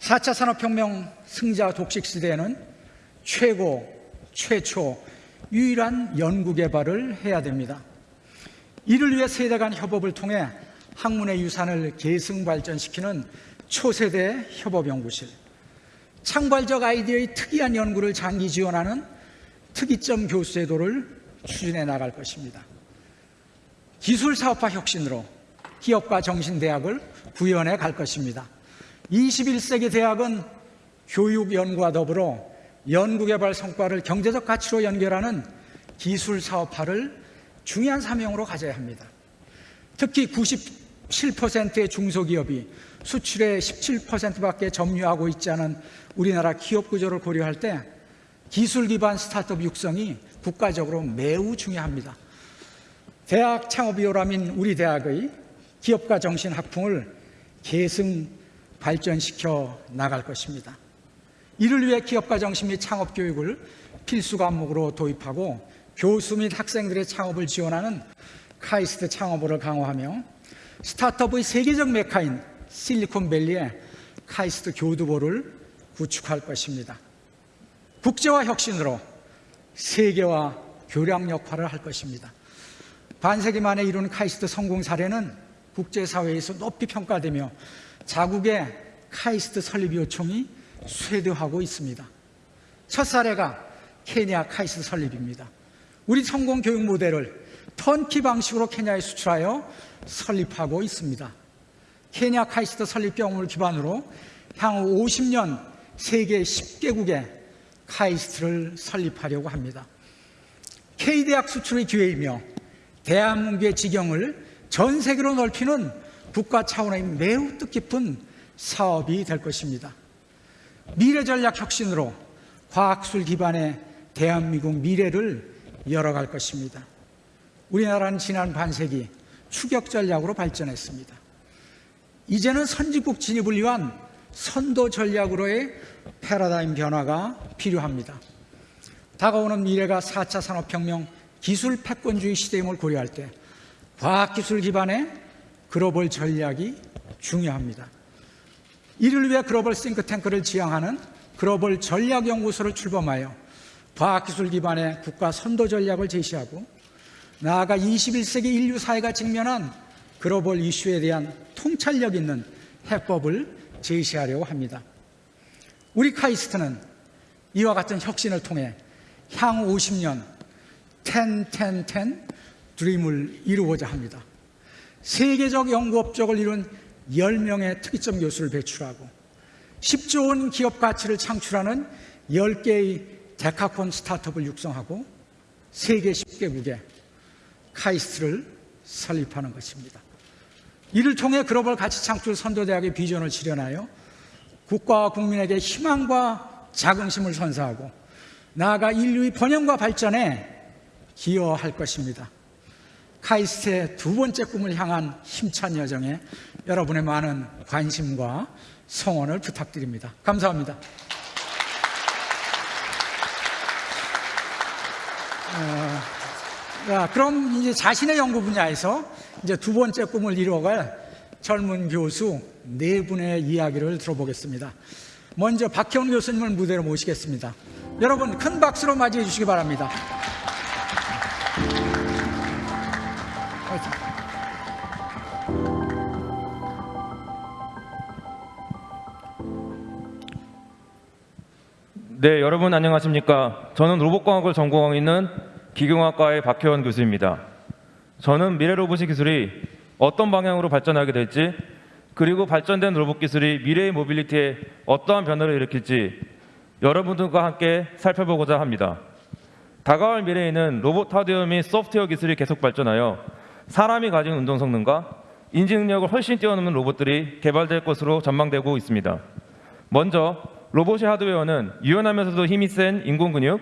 4차 산업혁명 승자 독식 시대에는 최고, 최초, 유일한 연구개발을 해야 됩니다. 이를 위해 세대 간 협업을 통해 학문의 유산을 계승 발전시키는 초세대 협업연구실, 창발적 아이디어의 특이한 연구를 장기 지원하는 특이점 교수제도를 추진해 나갈 것입니다. 기술사업화 혁신으로 기업과 정신대학을 구현해 갈 것입니다. 21세기 대학은 교육 연구와 더불어 연구개발 성과를 경제적 가치로 연결하는 기술 사업화를 중요한 사명으로 가져야 합니다. 특히 97%의 중소기업이 수출의 17%밖에 점유하고 있지 않은 우리나라 기업 구조를 고려할 때 기술 기반 스타트업 육성이 국가적으로 매우 중요합니다. 대학 창업 이오라민 우리 대학의 기업가 정신 학풍을 계승 발전시켜 나갈 것입니다. 이를 위해 기업가 정신 및 창업 교육을 필수 과목으로 도입하고 교수 및 학생들의 창업을 지원하는 카이스트 창업을 강화하며 스타트업의 세계적 메카인 실리콘밸리에 카이스트 교두보를 구축할 것입니다. 국제화 혁신으로 세계화 교량 역할을 할 것입니다. 반세기 만에 이룬 카이스트 성공 사례는 국제사회에서 높이 평가되며 자국의 카이스트 설립 요청이 쇄도하고 있습니다. 첫 사례가 케냐 카이스트 설립입니다. 우리 성공 교육 모델을 턴키 방식으로 케냐에 수출하여 설립하고 있습니다. 케냐 카이스트 설립 경험을 기반으로 향후 50년 세계 10개국에 카이스트를 설립하려고 합니다. K대학 수출의 기회이며 대한민국의 지경을 전 세계로 넓히는 국가 차원의 매우 뜻깊은 사업이 될 것입니다. 미래 전략 혁신으로 과학술 기반의 대한민국 미래를 열어갈 것입니다. 우리나라는 지난 반세기 추격 전략으로 발전했습니다. 이제는 선진국 진입을 위한 선도 전략으로의 패러다임 변화가 필요합니다. 다가오는 미래가 4차 산업혁명 기술 패권주의 시대임을 고려할 때 과학기술 기반의 글로벌 전략이 중요합니다. 이를 위해 글로벌 싱크탱크를 지향하는 글로벌 전략연구소를 출범하여 과학기술 기반의 국가 선도 전략을 제시하고 나아가 21세기 인류 사회가 직면한 글로벌 이슈에 대한 통찰력 있는 해법을 제시하려고 합니다. 우리 카이스트는 이와 같은 혁신을 통해 향후 50년 10, 10, 10 드림을 이루고자 합니다. 세계적 연구 업적을 이룬 10명의 특이점 교수를 배출하고 10조 원 기업 가치를 창출하는 10개의 데카콘 스타트업을 육성하고 세계 10개국에 카이스트를 설립하는 것입니다. 이를 통해 글로벌 가치 창출 선도대학의 비전을 실현하여 국가와 국민에게 희망과 자긍심을 선사하고 나아가 인류의 번영과 발전에 기여할 것입니다. 카이스트의 두 번째 꿈을 향한 힘찬 여정에 여러분의 많은 관심과 성원을 부탁드립니다. 감사합니다. 어, 자, 그럼 이제 자신의 연구 분야에서 이제 두 번째 꿈을 이루어갈 젊은 교수 네 분의 이야기를 들어보겠습니다. 먼저 박형 교수님을 무대로 모시겠습니다. 여러분 큰 박수로 맞이해 주시기 바랍니다. 네, 여러분 안녕하십니까? 저는 로봇과학을 전공하고 있는 기경학과의 박혜원 교수입니다. 저는 미래 로봇 기술이 어떤 방향으로 발전하게 될지 그리고 발전된 로봇 기술이 미래의 mobility에 어떠한 변화를 일으킬지 여러분들과 함께 살펴보고자 합니다. 다가올 미래에는 로봇 하드웨어 및 소프트웨어 기술이 계속 발전하여 사람이 가진 운동 성능과 인지 능력을 훨씬 뛰어넘는 로봇들이 개발될 것으로 전망되고 있습니다. 먼저 로봇의 하드웨어는 유연하면서도 힘이 센 인공 근육,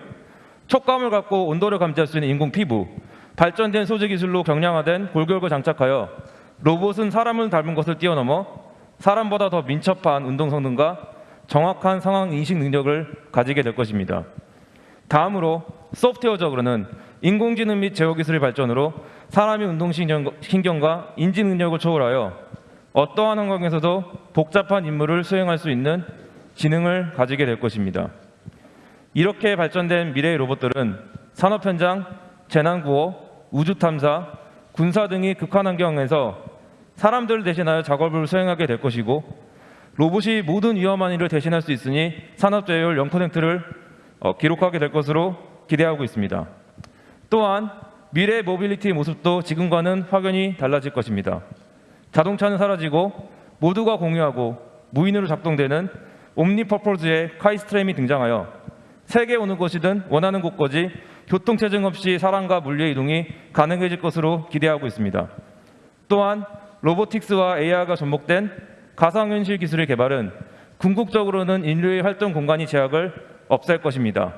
촉감을 갖고 온도를 감지할 수 있는 인공 피부, 발전된 소재 기술로 경량화된 골격을 장착하여 로봇은 사람을 닮은 것을 뛰어넘어 사람보다 더 민첩한 운동 성능과 정확한 상황 인식 능력을 가지게 될 것입니다. 다음으로 소프트웨어적으로는 인공지능 및 제어 기술의 발전으로 사람의 운동신경과 인지 능력을 초월하여 어떠한 환경에서도 복잡한 임무를 수행할 수 있는 지능을 가지게 될 것입니다. 이렇게 발전된 미래의 로봇들은 산업 현장, 재난 구호, 우주 탐사, 군사 등이 극한 환경에서 사람들을 대신하여 작업을 수행하게 될 것이고 로봇이 모든 위험한 일을 대신할 수 있으니 산업 재해율 0%를 어, 기록하게 될 것으로 기대하고 있습니다. 또한 미래 모빌리티의 모습도 지금과는 확연히 달라질 것입니다. 자동차는 사라지고 모두가 공유하고 무인으로 작동되는 옴니퍼포즈의 카이스트램이 등장하여 세계 어느 곳이든 원하는 곳까지 교통체증 없이 사람과 물리의 이동이 가능해질 것으로 기대하고 있습니다. 또한 로보틱스와 AI가 접목된 가상현실 기술의 개발은 궁극적으로는 인류의 활동 공간이 제약을 없앨 것입니다.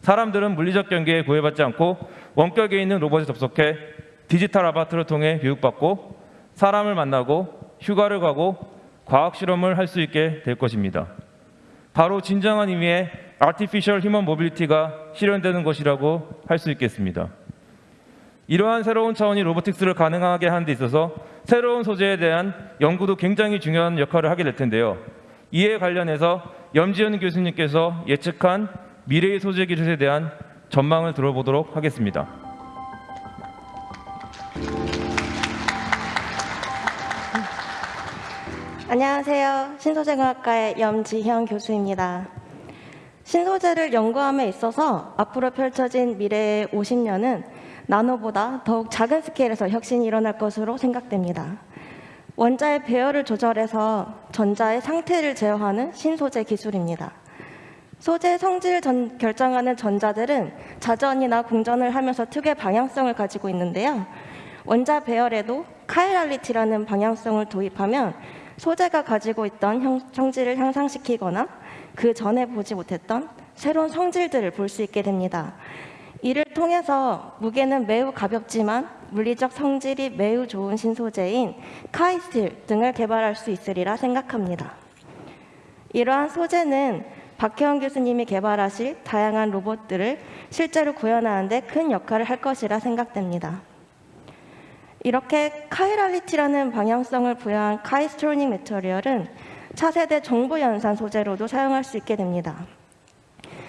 사람들은 물리적 경계에 구애받지 않고 원격에 있는 로봇에 접속해 디지털 아바타를 통해 교육받고 사람을 만나고 휴가를 가고 과학 실험을 할 수 있게 될 것입니다. 바로 진정한 의미의 artificial human mobility가 실현되는 것이라고 할 수 있겠습니다. 이러한 새로운 차원의 robotics를 가능하게 하는 데 있어서 새로운 소재에 대한 연구도 굉장히 중요한 역할을 하게 될 텐데요. 이에 관련해서 염지연 교수님께서 예측한 미래의 소재 기술에 대한 전망을 들어보도록 하겠습니다. 안녕하세요. 신소재공학과의 염지현 교수입니다. 신소재를 연구함에 있어서 앞으로 펼쳐진 미래의 50년은 나노보다 더욱 작은 스케일에서 혁신이 일어날 것으로 생각됩니다. 원자의 배열을 조절해서 전자의 상태를 제어하는 신소재 기술입니다. 소재 성질을 전- 결정하는 전자들은 자전이나 공전을 하면서 특유의 방향성을 가지고 있는데요. 원자 배열에도 카이랄리티라는 방향성을 도입하면 소재가 가지고 있던 형- 성질을 향상시키거나 그 전에 보지 못했던 새로운 성질들을 볼 수 있게 됩니다. 이를 통해서 무게는 매우 가볍지만 물리적 성질이 매우 좋은 신소재인 카이스틸 등을 개발할 수 있으리라 생각합니다. 이러한 소재는 박혜원 교수님이 개발하실 다양한 로봇들을 실제로 구현하는 데 큰 역할을 할 것이라 생각됩니다. 이렇게 카이랄리티라는 방향성을 부여한 카이스트로닉 매터리얼은 차세대 정보 연산 소재로도 사용할 수 있게 됩니다.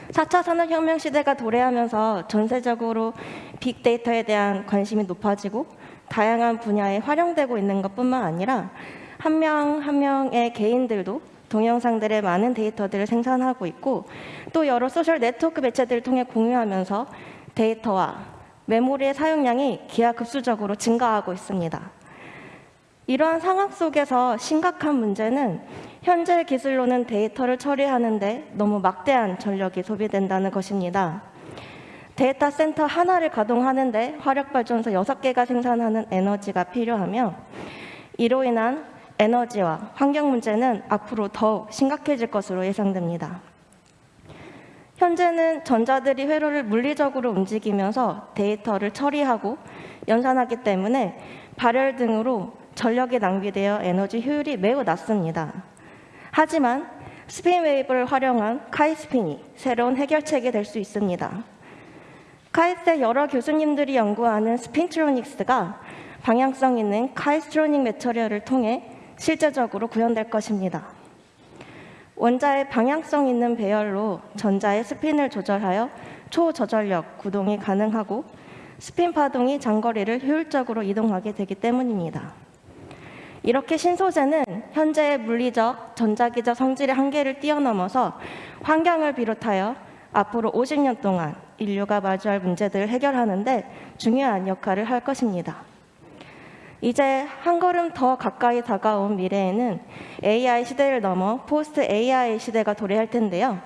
4차 산업혁명 시대가 도래하면서 전세적으로 빅데이터에 대한 관심이 높아지고 다양한 분야에 활용되고 있는 것뿐만 아니라 한 명 한 명의 개인들도 동영상들의 많은 데이터들을 생산하고 있고 또 여러 소셜 네트워크 매체들을 통해 공유하면서 데이터와 메모리의 사용량이 기하급수적으로 증가하고 있습니다. 이러한 상황 속에서 심각한 문제는 현재 기술로는 데이터를 처리하는데 너무 막대한 전력이 소비된다는 것입니다. 데이터 센터 하나를 가동하는데 화력 발전소 6개가 생산하는 에너지가 필요하며 이로 인한 에너지와 환경 문제는 앞으로 더욱 심각해질 것으로 예상됩니다. 현재는 전자들이 회로를 물리적으로 움직이면서 데이터를 처리하고 연산하기 때문에 발열 등으로 전력이 낭비되어 에너지 효율이 매우 낮습니다. 하지만 spin wave를 활용한 카이스핀이 새로운 해결책이 될 수 있습니다. 카이스트의 여러 교수님들이 연구하는 spintronics가 방향성 있는 카이스트로닉 매터리얼을 통해 실제적으로 구현될 것입니다. 원자의 방향성 있는 배열로 전자의 스핀을 조절하여 초저전력 구동이 가능하고 스핀 파동이 장거리를 효율적으로 이동하게 되기 때문입니다. 이렇게 신소재는 현재의 물리적, 전자기적 성질의 한계를 뛰어넘어서 환경을 비롯하여 앞으로 50년 동안 인류가 마주할 문제들을 해결하는 데 중요한 역할을 할 것입니다. 이제 한 걸음 더 가까이 다가온 미래에는 AI 시대를 넘어 포스트 AI 시대가 도래할 텐데요.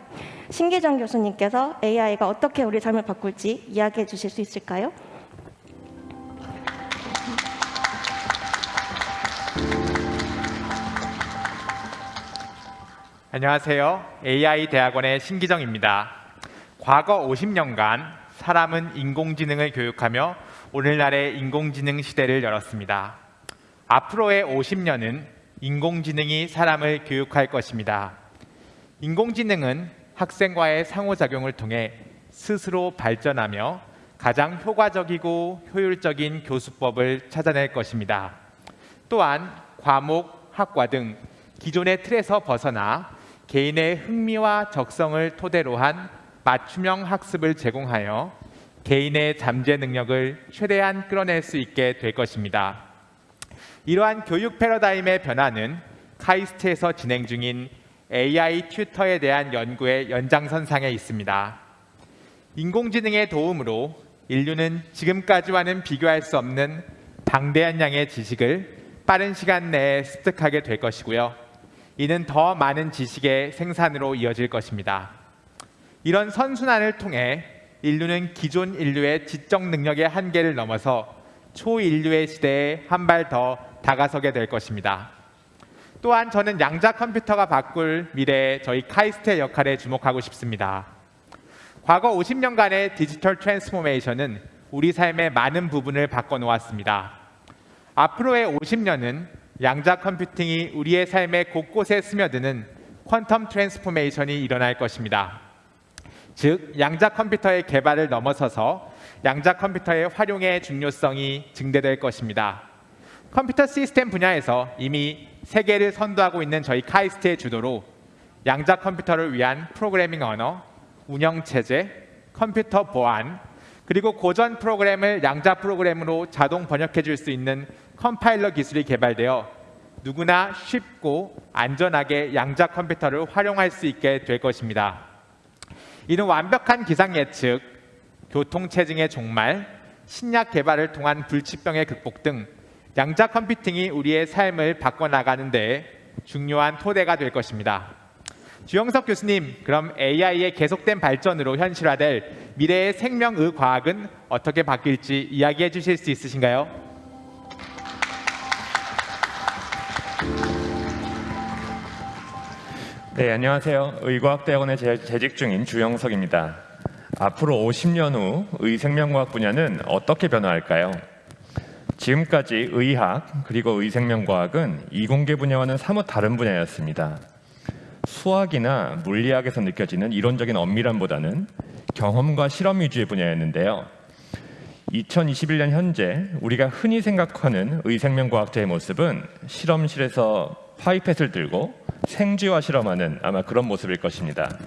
신기정 교수님께서 AI가 어떻게 우리 삶을 바꿀지 이야기해 주실 수 있을까요? 안녕하세요. AI 대학원의 신기정입니다. 과거 50년간 사람은 인공지능을 교육하며 오늘날의 인공지능 시대를 열었습니다. 앞으로의 50년은 인공지능이 사람을 교육할 것입니다. 인공지능은 학생과의 상호작용을 통해 스스로 발전하며 가장 효과적이고 효율적인 교수법을 찾아낼 것입니다. 또한 과목, 학과 등 기존의 틀에서 벗어나 개인의 흥미와 적성을 토대로 한 맞춤형 학습을 제공하여 개인의 잠재 능력을 최대한 끌어낼 수 있게 될 것입니다. 이러한 교육 패러다임의 변화는 카이스트에서 진행 중인 AI 튜터에 대한 연구의 연장선상에 있습니다. 인공지능의 도움으로 인류는 지금까지와는 비교할 수 없는 방대한 양의 지식을 빠른 시간 내에 습득하게 될 것이고요. 이는 더 많은 지식의 생산으로 이어질 것입니다. 이런 선순환을 통해 인류는 기존 인류의 지적 능력의 한계를 넘어서 초인류의 시대에 한 발 더 다가서게 될 것입니다. 또한 저는 양자 컴퓨터가 바꿀 미래의 저희 카이스트의 역할에 주목하고 싶습니다. 과거 50년간의 digital transformation은 우리 삶의 많은 부분을 바꿔놓았습니다. 앞으로의 50년은 양자 컴퓨팅이 우리의 삶의 곳곳에 스며드는 quantum transformation이 일어날 것입니다. 즉, 양자 컴퓨터의 개발을 넘어서서 양자 컴퓨터의 활용의 중요성이 증대될 것입니다. 컴퓨터 시스템 분야에서 이미 세계를 선도하고 있는 저희 카이스트의 주도로 양자 컴퓨터를 위한 프로그래밍 언어, 운영 체제, 컴퓨터 보안, 그리고 고전 프로그램을 양자 프로그램으로 자동 번역해 줄 수 있는 컴파일러 기술이 개발되어 누구나 쉽고 안전하게 양자 컴퓨터를 활용할 수 있게 될 것입니다. 이는 완벽한 기상 예측, 교통체증의 종말, 신약 개발을 통한 불치병의 극복 등 양자 컴퓨팅이 우리의 삶을 바꿔나가는 데 중요한 토대가 될 것입니다. 주영석 교수님, 그럼 AI의 계속된 발전으로 현실화될 미래의 생명의과학은 어떻게 바뀔지 이야기해 주실 수 있으신가요? 네, 안녕하세요. 의과학대학원에 재- 재직 중인 주영석입니다. 앞으로 50년 후 의생명과학 분야는 어떻게 변화할까요? 지금까지 의학 그리고 의생명과학은 이공계 분야와는 사뭇 다른 분야였습니다. 수학이나 물리학에서 느껴지는 이론적인 엄밀함보다는 경험과 실험 위주의 분야였는데요. 2021년 현재 우리가 흔히 생각하는 의생명과학자의 모습은 실험실에서 파이펫을 들고 생쥐와 실험하는 아마 그런 모습일 것입니다.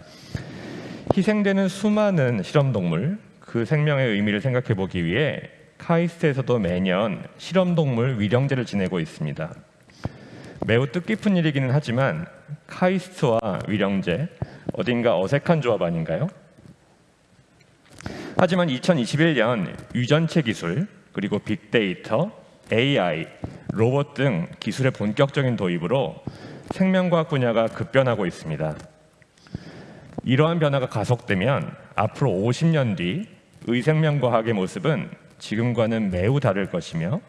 희생되는 수많은 실험 동물, 그 생명의 의미를 생각해 보기 위해 카이스트에서도 매년 실험 동물 위령제를 지내고 있습니다. 매우 뜻깊은 일이기는 하지만 카이스트와 위령제 어딘가 어색한 조합 아닌가요? 하지만 2021년 유전체 기술 그리고 빅데이터, AI, 로봇 등 기술의 본격적인 도입으로 생명과학 분야가 급변하고 있습니다. 이러한 변화가 가속되면 앞으로 50년 뒤 의생명과학의 모습은 지금과는 매우 다를 것이며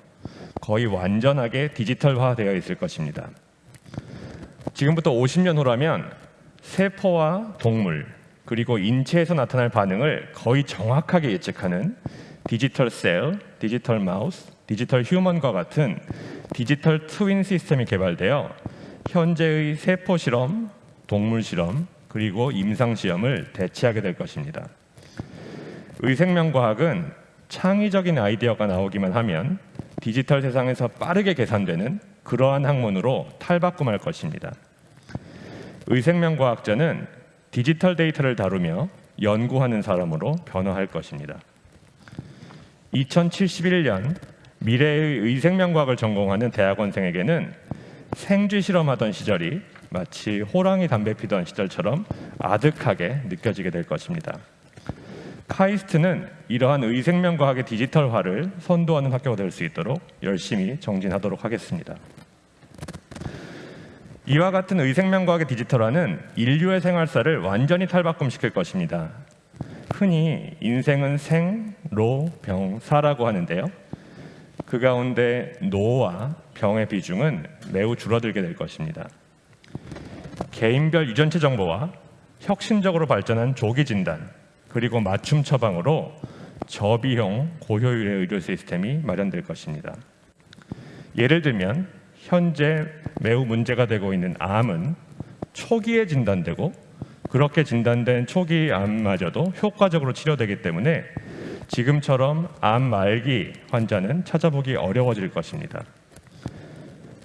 거의 완전하게 디지털화되어 있을 것입니다. 지금부터 50년 후라면 세포와 동물 그리고 인체에서 나타날 반응을 거의 정확하게 예측하는 digital cell, digital mouse, digital human과 같은 digital twin 시스템이 개발되어 현재의 세포 실험, 동물 실험, 그리고 임상 시험을 대체하게 될 것입니다. 의생명과학은 창의적인 아이디어가 나오기만 하면 디지털 세상에서 빠르게 계산되는 그러한 학문으로 탈바꿈할 것입니다. 의생명과학자는 디지털 데이터를 다루며 연구하는 사람으로 변화할 것입니다. 2071년 미래의 의생명과학을 전공하는 대학원생에게는 생쥐 실험하던 시절이 마치 호랑이 담배 피던 시절처럼 아득하게 느껴지게 될 것입니다. 카이스트는 이러한 의생명과학의 디지털화를 선도하는 학교가 될 수 있도록 열심히 정진하도록 하겠습니다. 이와 같은 의생명과학의 디지털화는 인류의 생활사를 완전히 탈바꿈시킬 것입니다. 흔히 인생은 생, 로, 병, 사라고 하는데요. 그 가운데 노와 병의 비중은 매우 줄어들게 될 것입니다. 개인별 유전체 정보와 혁신적으로 발전한 조기 진단 그리고 맞춤 처방으로 저비용 고효율의 의료 시스템이 마련될 것입니다. 예를 들면 현재 매우 문제가 되고 있는 암은 초기에 진단되고 그렇게 진단된 초기 암마저도 효과적으로 치료되기 때문에 지금처럼 암 말기 환자는 찾아보기 어려워질 것입니다.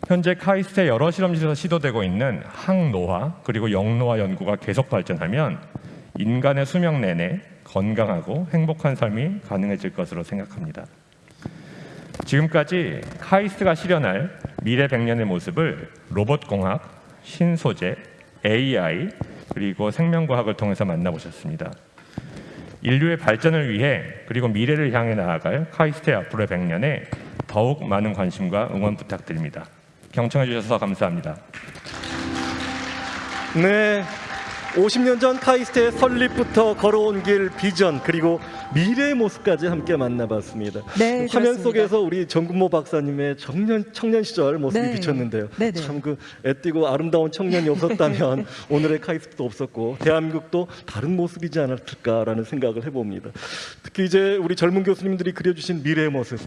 현재 카이스트의 여러 실험실에서 시도되고 있는 항노화 그리고 영노화 연구가 계속 발전하면 인간의 수명 내내 건강하고 행복한 삶이 가능해질 것으로 생각합니다. 지금까지 카이스트가 실현할 미래 100년의 모습을 로봇공학, 신소재, AI 그리고 생명과학을 통해서 만나보셨습니다. 인류의 발전을 위해 그리고 미래를 향해 나아갈 카이스트의 앞으로의 100년에 더욱 많은 관심과 응원 부탁드립니다. 경청해 주셔서 감사합니다. 네. 50년 전 카이스트의 설립부터 걸어온 길 비전 그리고 미래의 모습까지 함께 만나봤습니다. 네, 화면 그렇습니다. 속에서 우리 정근모 박사님의 청년 청년 시절 모습이 네. 비쳤는데요. 네, 네. 참그 애띠고 아름다운 청년이 없었다면 오늘의 카이스트도 없었고 대한민국도 다른 모습이지 않았을까라는 생각을 해봅니다. 특히 이제 우리 젊은 교수님들이 그려주신 미래의 모습.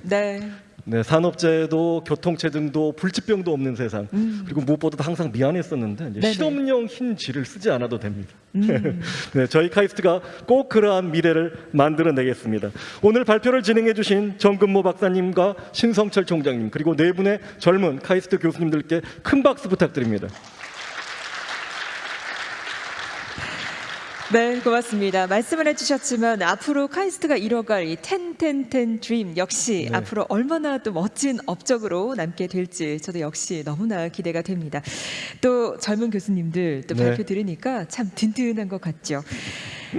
네. 네, 산업재해도 교통체증도 불치병도 없는 세상 음. 그리고 무엇보다도 항상 미안했었는데. 실험용 흰 쥐를 쓰지 않아도 됩니다. 음. 네, 저희 카이스트가 꼭 그러한 미래를 만들어내겠습니다. 오늘 발표를 진행해 주신 정근모 박사님과 신성철 총장님 그리고 네 분의 젊은 카이스트 교수님들께 큰 박수 부탁드립니다. 네, 고맙습니다. 말씀을 해주셨지만 앞으로 카이스트가 이뤄갈 이 텐텐텐 드림 역시 네. 앞으로 얼마나 또 멋진 업적으로 남게 될지 저도 역시 너무나 기대가 됩니다. 또 젊은 교수님들 또 네. 발표 들으니까 참 든든한 것 같죠.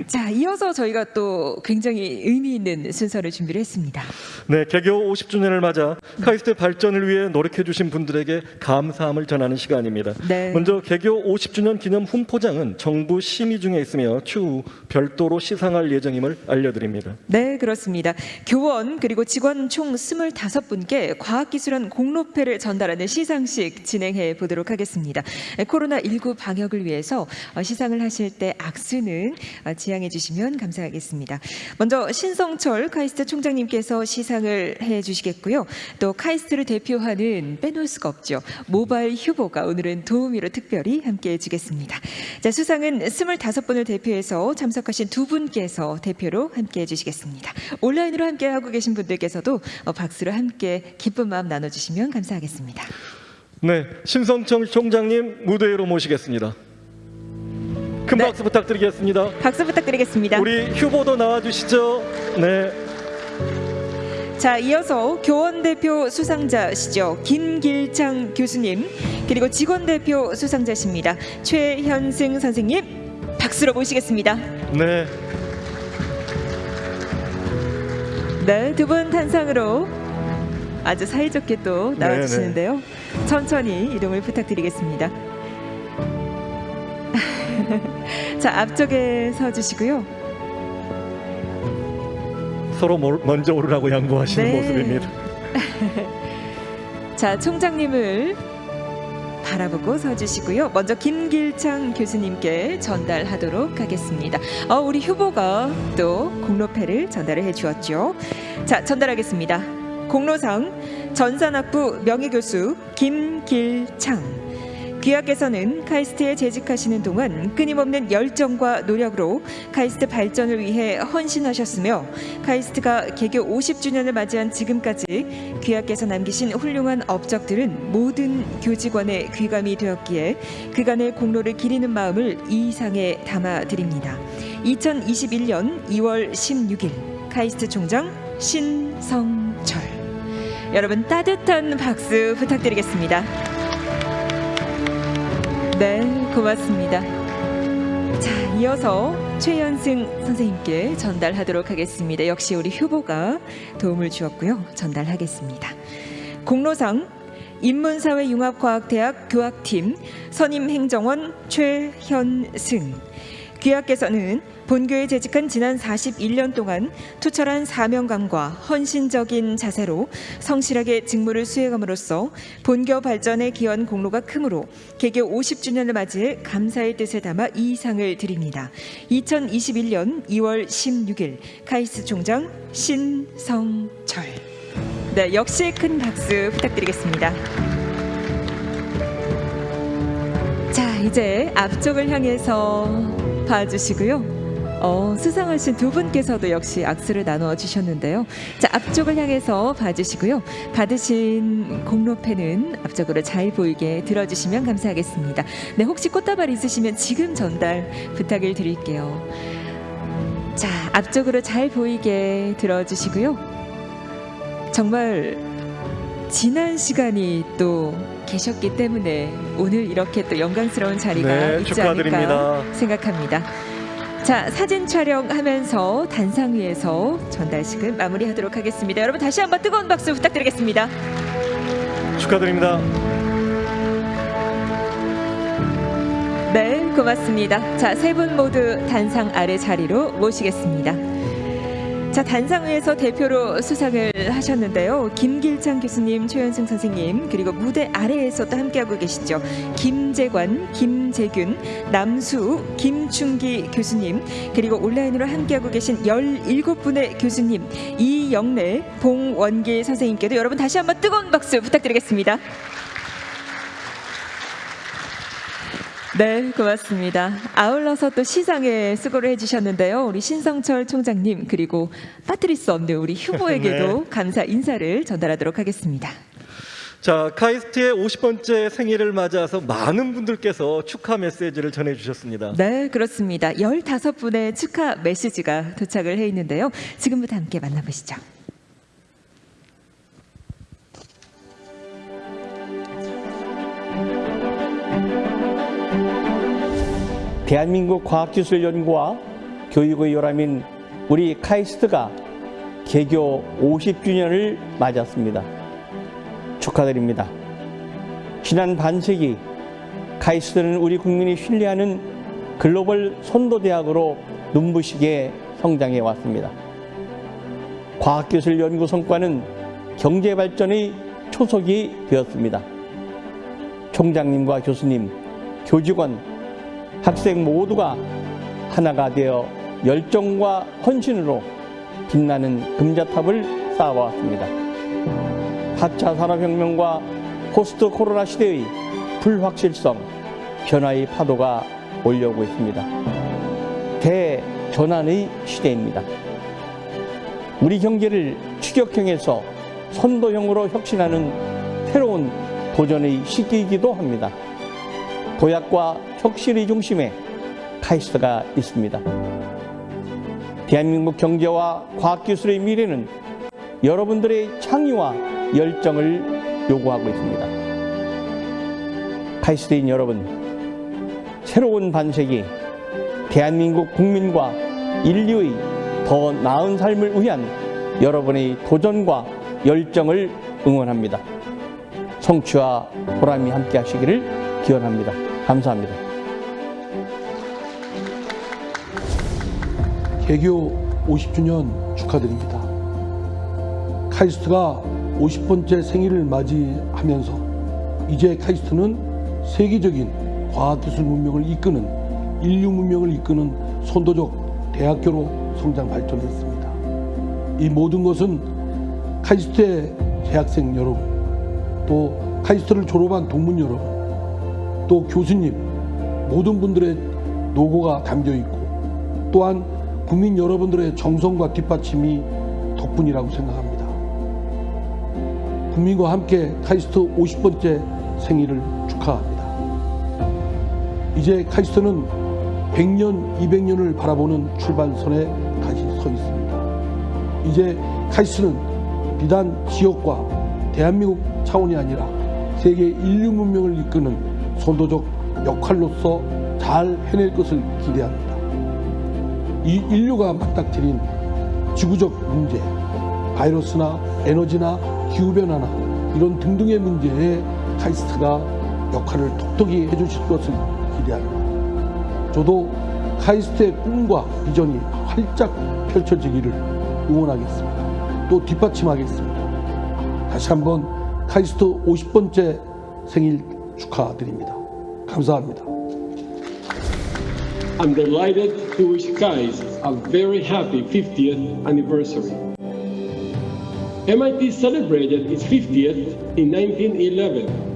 자, 이어서 저희가 또 굉장히 의미 있는 순서를 준비를 했습니다. 네, 개교 50주년을 맞아 카이스트 발전을 위해 노력해 주신 분들에게 감사함을 전하는 시간입니다. 네. 먼저 개교 50주년 기념 훈포장은 정부 심의 중에 있으며 추후 별도로 시상할 예정임을 알려드립니다. 네, 그렇습니다. 교원 그리고 직원 총 25분께 과학기술원 공로패를 전달하는 시상식 진행해 보도록 하겠습니다. 코로나19 방역을 위해서 어, 시상을 하실 때 악수는 어, 지양해 주시면 감사하겠습니다. 먼저 신성철 카이스트 총장님께서 시상을 해 주시겠고요. 또 카이스트를 대표하는 빼놓을 수가 없죠. 모바일 휴보가 오늘은 도우미로 특별히 함께 해 주겠습니다. 자, 수상은 25분을 대표해서 참석하신 두 분께서 대표로 함께 해 주시겠습니다. 온라인으로 함께 하고 계신 분들께서도 어, 박수로 함께 기쁜 마음 나눠 주시면 감사하겠습니다. 네, 신성철 총장님 무대 위로 모시겠습니다. 큰 박수 부탁드리겠습니다. 박수 부탁드리겠습니다. 우리 휴보도 나와주시죠. 네. 자, 이어서 교원 대표 수상자시죠. 김길창 교수님, 그리고 직원 대표 수상자십니다. 최현승 선생님, 박수로 모시겠습니다. 네. 네, 두 분 탄상으로 아주 사이좋게 또 나와주시는데요. 천천히 이동을 부탁드리겠습니다. 자, 앞쪽에 서 주시고요. 서로 몰- 먼저 오르라고 양보하시는 네. 모습입니다. 자, 총장님을 바라보고 서 주시고요. 먼저 김길창 교수님께 전달하도록 하겠습니다. 어, 우리 후보가 또 공로패를 전달을 해 주었죠. 자, 전달하겠습니다. 공로상 전산학부 명예교수 김길창. 귀하께서는 카이스트에 재직하시는 동안 끊임없는 열정과 노력으로 카이스트 발전을 위해 헌신하셨으며 카이스트가 개교 50주년을 맞이한 지금까지 귀하께서 남기신 훌륭한 업적들은 모든 교직원의 귀감이 되었기에 그간의 공로를 기리는 마음을 이 상에 담아드립니다. 2021년 2월 16일 카이스트 총장 신성철 여러분 따뜻한 박수 부탁드리겠습니다. 네, 고맙습니다. 자, 이어서 최현승 선생님께 전달하도록 하겠습니다. 역시 우리 휴보가 도움을 주었고요. 전달하겠습니다. 공로상 인문사회융합과학대학 교학팀 선임행정원 최현승 귀하께서는 본교에 재직한 지난 41년 동안 투철한 사명감과 헌신적인 자세로 성실하게 직무를 수행함으로써 본교 발전에 기여한 공로가 크므로 개교 50주년을 맞이해 감사의 뜻을 담아 이 상을 드립니다. 2021년 2월 16일 카이스 총장 신성철 네, 역시 큰 박수 부탁드리겠습니다. 이제 앞쪽을 향해서 봐주시고요. 어, 수상하신 두 분께서도 역시 악수를 나누어 주셨는데요. 자, 앞쪽을 향해서 봐주시고요. 받으신 공로패는 앞쪽으로 잘 보이게 들어주시면 감사하겠습니다. 네, 혹시 꽃다발 있으시면 지금 전달 부탁을 드릴게요. 자, 앞쪽으로 잘 보이게 들어주시고요. 정말 지난 시간이 또 계셨기 때문에 오늘 이렇게 또 영광스러운 자리가 네, 있지 축하드립니다. 않을까 생각합니다. 자, 사진 촬영하면서 단상 위에서 전달식을 마무리하도록 하겠습니다. 여러분 다시 한번 뜨거운 박수 부탁드리겠습니다. 축하드립니다. 네, 고맙습니다. 자, 세 분 모두 단상 아래 자리로 모시겠습니다. 자, 단상 위에서 대표로 수상을 하셨는데요. 김길창 교수님, 최현승 선생님, 그리고 무대 아래에서 또 함께하고 계시죠. 김재관, 김재균, 남수, 김충기 교수님, 그리고 온라인으로 함께하고 계신 17분의 교수님, 이영래, 봉원길 선생님께도 여러분 다시 한번 뜨거운 박수 부탁드리겠습니다. 네, 고맙습니다. 아울러서 또 시상에 수고를 해주셨는데요. 우리 신성철 총장님 그리고 수 없는 우리 휴보에게도 네. 감사 인사를 전달하도록 하겠습니다. 자, 카이스트의 50번째 생일을 맞아서 많은 분들께서 축하 메시지를 전해주셨습니다. 네, 그렇습니다. 15분의 축하 메시지가 도착을 해 있는데요. 지금부터 함께 만나보시죠. 대한민국 과학기술연구와 교육의 요람인 우리 카이스트가 개교 50주년을 맞았습니다. 축하드립니다. 지난 반세기 카이스트는 우리 국민이 신뢰하는 글로벌 선도대학으로 눈부시게 성장해 왔습니다. 과학기술 연구 성과는 경제 발전의 초석이 되었습니다. 총장님과 교수님, 교직원, 학생 모두가 하나가 되어 열정과 헌신으로 빛나는 금자탑을 쌓아왔습니다. 4차 산업혁명과 포스트 코로나 시대의 불확실성, 변화의 파도가 올려오고 있습니다. 대전환의 시대입니다. 우리 경제를 추격형에서 선도형으로 혁신하는 새로운 도전의 시기이기도 합니다. 도약과 혁신의 중심에 카이스트가 있습니다. 대한민국 경제와 과학기술의 미래는 여러분들의 창의와 열정을 요구하고 있습니다. 카이스트인 여러분, 새로운 반세기, 대한민국 국민과 인류의 더 나은 삶을 위한 여러분의 도전과 열정을 응원합니다. 성취와 보람이 함께 하시기를 기원합니다. 감사합니다. 개교 50주년 축하드립니다. 카이스트가 50번째 생일을 맞이하면서 이제 카이스트는 세계적인 과학기술 문명을 이끄는 인류 문명을 이끄는 선도적 대학교로 성장 발전했습니다. 이 모든 것은 카이스트의 재학생 여러분, 또 카이스트를 졸업한 동문 여러분, 또 교수님 모든 분들의 노고가 담겨 있고 또한 국민 여러분들의 정성과 뒷받침이 덕분이라고 생각합니다. 국민과 함께 카이스트 50번째 생일을 축하합니다. 이제 카이스트는 100년, 200년을 바라보는 출발선에 다시 서 있습니다. 이제 카이스트는 비단 지역과 대한민국 차원이 아니라 세계 인류 문명을 이끄는 선도적 역할로서 잘 해낼 것을 기대합니다. 이 인류가 맞닥뜨린 지구적 문제, 바이러스나 에너지나 기후변화나 이런 등등의 문제에 카이스트가 역할을 톡톡히 해주실 것을 기대합니다. 저도 카이스트의 꿈과 비전이 활짝 펼쳐지기를 응원하겠습니다. 또 뒷받침하겠습니다. 다시 한번 카이스트 50번째 생일 축하드립니다. 감사합니다. I'm delighted to wish KAIST a very happy 50th anniversary. MIT celebrated its 50th in 1911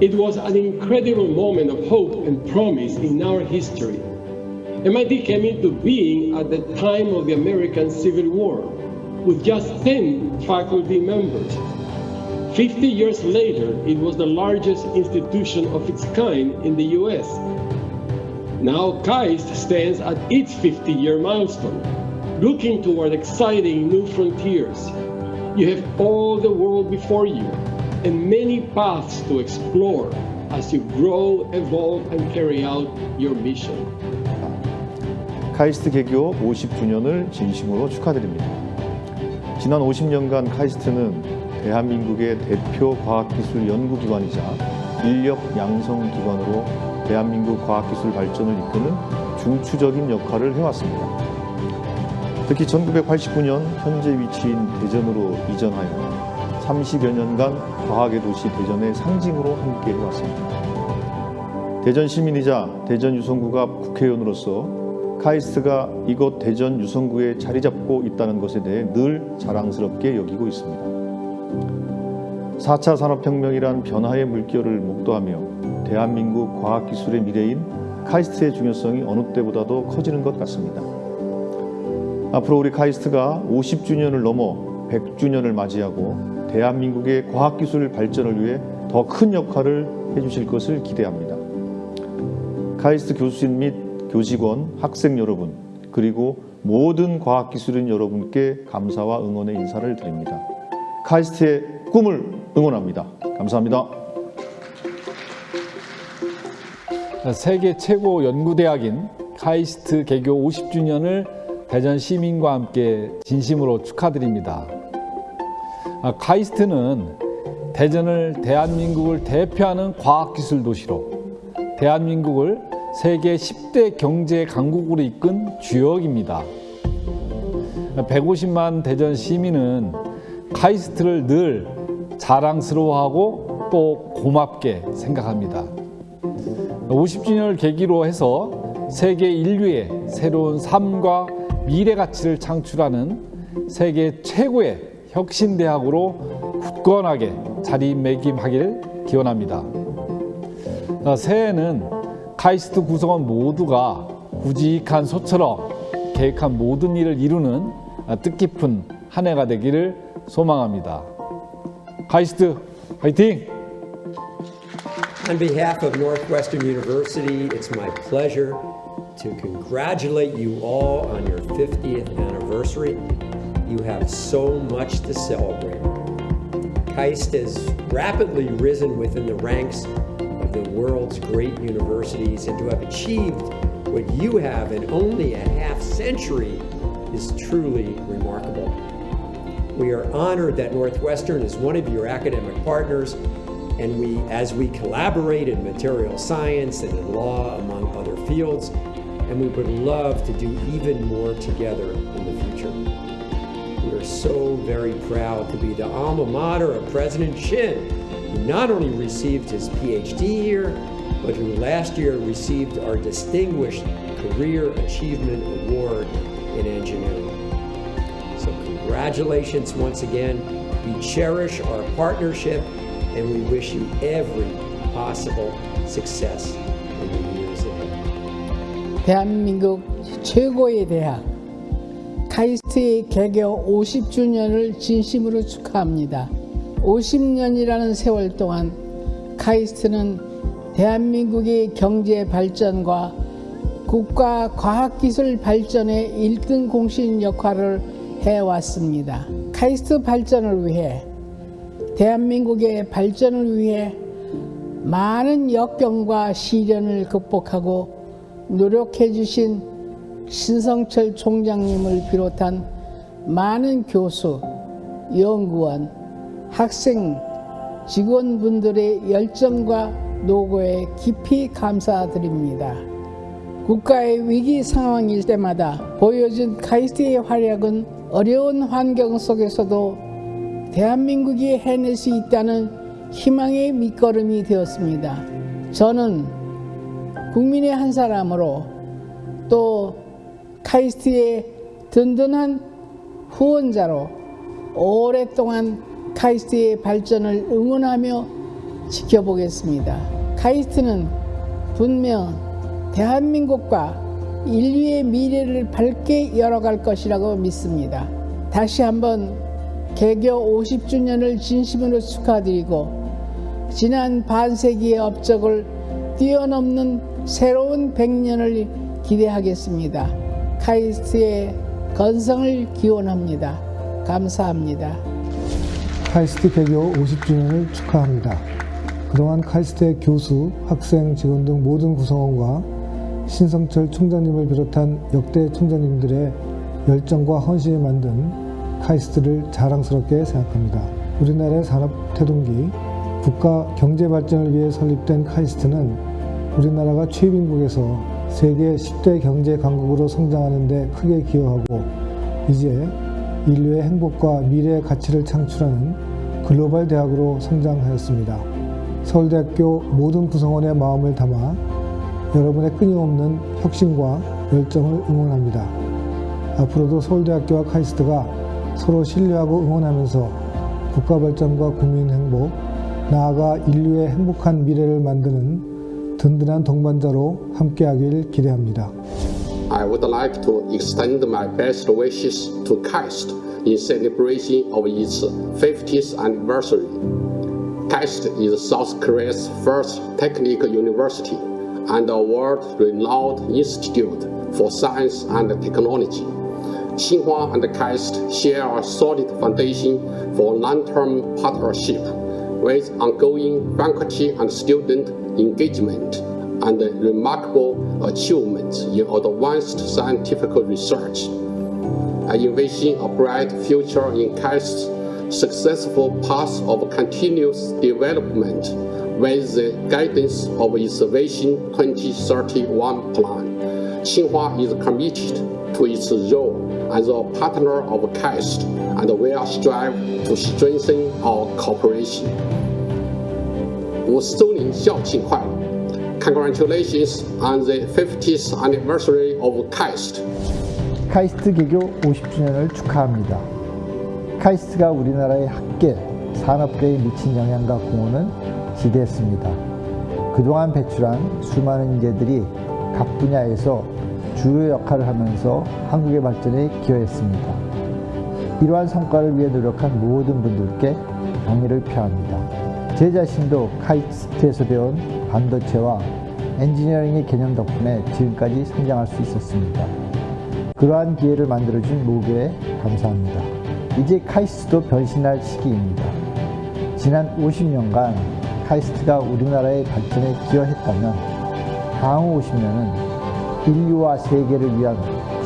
It was an incredible moment of hope and promise in our history. MIT came into being at the time of the American Civil War with just 10 faculty members. 50 years later, it was the largest institution of its kind in the US. Now KAIST stands at its 50-year milestone, looking toward exciting new frontiers. You have all the world before you and many paths to explore as you grow, evolve, and carry out your mission. 카이스트 개교 50주년을 진심으로 축하드립니다. 지난 50년간 카이스트는 대한민국의 대표 과학기술 연구기관이자 인력 양성기관으로 대한민국 과학기술 발전을 이끄는 중추적인 역할을 해왔습니다. 특히 1989년 현재 위치인 대전으로 이전하여 30여 년간 과학의 도시 대전의 상징으로 함께 해왔습니다. 대전 시민이자 대전 유성구가 국회의원으로서 카이스트가 이곳 대전 유성구에 자리 잡고 있다는 것에 대해 늘 자랑스럽게 여기고 있습니다. 4차 산업혁명이란 변화의 물결을 목도하며 대한민국 과학기술의 미래인 카이스트의 중요성이 어느 때보다도 커지는 것 같습니다. 앞으로 우리 카이스트가 50주년을 넘어 100주년을 맞이하고 대한민국의 과학기술 발전을 위해 더 큰 역할을 해주실 것을 기대합니다. 카이스트 교수진 및 교직원, 학생 여러분, 그리고 모든 과학기술인 여러분께 감사와 응원의 인사를 드립니다. 카이스트의 꿈을 응원합니다. 감사합니다. 세계 최고 연구대학인 카이스트 개교 50주년을 대전 시민과 함께 진심으로 축하드립니다. 아, 카이스트는 대전을 대한민국을 대표하는 과학기술 도시로 대한민국을 세계 10대 경제 강국으로 이끈 주역입니다. 150만 대전 시민은 카이스트를 늘 자랑스러워하고 또 고맙게 생각합니다. 50주년을 계기로 해서 세계 인류의 새로운 삶과 미래 가치를 창출하는 세계 최고의 혁신대학으로 굳건하게 자리매김하기를 기원합니다. 새해에는 카이스트 구성원 모두가 구직한 소처럼 계획한 모든 일을 이루는 뜻깊은 한 해가 되기를 소망합니다. 카이스트 화이팅! On behalf of Northwestern University, it's my pleasure to congratulate you all on your 50th anniversary. You have so much to celebrate. KAIST has rapidly risen within the ranks of the world's great universities, and to have achieved what you have in only a half century is truly remarkable. We are honored that Northwestern is one of your academic partners and we, as we collaborate in material science and in law, among other fields, and we would love to do even more together in the future. We are so very proud to be the alma mater of President Shin, who not only received his PhD here, but who last year received our Distinguished Career Achievement Award in Engineering. Congratulations once again. We cherish our partnership and we wish you every possible success in the years ahead. 대한민국 최고의 대학 카이스트의 개교 50주년을 진심으로 축하합니다. 50년이라는 세월 동안 카이스트는 대한민국의 경제 발전과 국가 과학기술 발전의 1등 공신 역할을 해왔습니다. 카이스트 발전을 위해 대한민국의 발전을 위해 많은 역경과 시련을 극복하고 노력해 주신 신성철 총장님을 비롯한 많은 교수, 연구원, 학생, 직원분들의 열정과 노고에 깊이 감사드립니다. 국가의 위기 상황일 때마다 보여준 카이스트의 활약은 어려운 환경 속에서도 대한민국이 해낼 수 있다는 희망의 밑거름이 되었습니다. 저는 국민의 한 사람으로 또 카이스트의 든든한 후원자로 오랫동안 카이스트의 발전을 응원하며 지켜보겠습니다. 카이스트는 분명 대한민국과 인류의 미래를 밝게 열어갈 것이라고 믿습니다. 다시 한번 개교 50주년을 진심으로 축하드리고 지난 반세기의 업적을 뛰어넘는 새로운 100년을 기대하겠습니다. 카이스트의 건성을 기원합니다. 감사합니다. 카이스트 개교 50주년을 축하합니다. 그동안 카이스트의 교수, 학생, 직원 등 모든 구성원과 신성철 총장님을 비롯한 역대 총장님들의 열정과 헌신이 만든 카이스트를 자랑스럽게 생각합니다. 우리나라의 산업 태동기, 국가 경제 발전을 위해 설립된 카이스트는 우리나라가 최빈국에서 세계 10대 경제 강국으로 성장하는 데 크게 기여하고 이제 인류의 행복과 미래의 가치를 창출하는 글로벌 대학으로 성장하였습니다. 서울대학교 모든 구성원의 마음을 담아 여러분의 끊임없는 혁신과 열정을 응원합니다. 앞으로도 서울대학교와 카이스트가 서로 신뢰하고 응원하면서 국가 발전과 국민 행복, 나아가 인류의 행복한 미래를 만드는 든든한 동반자로 함께하길 기대합니다. I would like to extend my best wishes to KAIST in celebration of its 50th anniversary. KAIST is South Korea's first technical university and a world-renowned institute for science and technology. Tsinghua and KAIST share a solid foundation for long-term partnership with ongoing faculty and student engagement and remarkable achievements in advanced scientific research. I envision a bright future in KAIST's successful path of continuous development with the guidance of Innovation 2031 plan. Tsinghua is committed to its role as a partner of CAST and we are strive to strengthen our cooperation. Wu Suning Xiao Qinghua congratulations on the 50th anniversary of KAIST. 카이스트 개교 50주년을 축하합니다. 카이스트가 우리나라의 학계, 산업계에 미친 영향과 공헌은 지대했습니다. 그동안 배출한 수많은 인재들이 각 분야에서 주요 역할을 하면서 한국의 발전에 기여했습니다. 이러한 성과를 위해 노력한 모든 분들께 경의를 표합니다. 제 자신도 카이스트에서 배운 반도체와 엔지니어링의 개념 덕분에 지금까지 성장할 수 있었습니다. 그러한 기회를 만들어준 모교에 감사합니다. 이제 카이스트도 변신할 시기입니다. 지난 50년간 카이스트가 우리나라의 발전에 기여했다면 다음 50년은 인류와 세계를 위한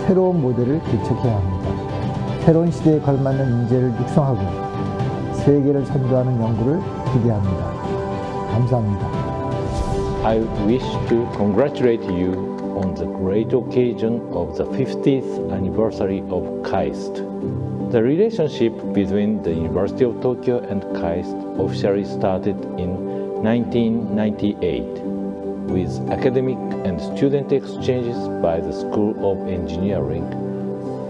새로운 모델을 개척해야 합니다. 새로운 시대에 걸맞는 인재를 육성하고 세계를 선도하는 연구를 기대합니다. 감사합니다. I wish to congratulate you on the great occasion of the 50th anniversary of KAIST. The relationship between the University of Tokyo and KAIST officially started in 1998 with academic and student exchanges by the School of Engineering,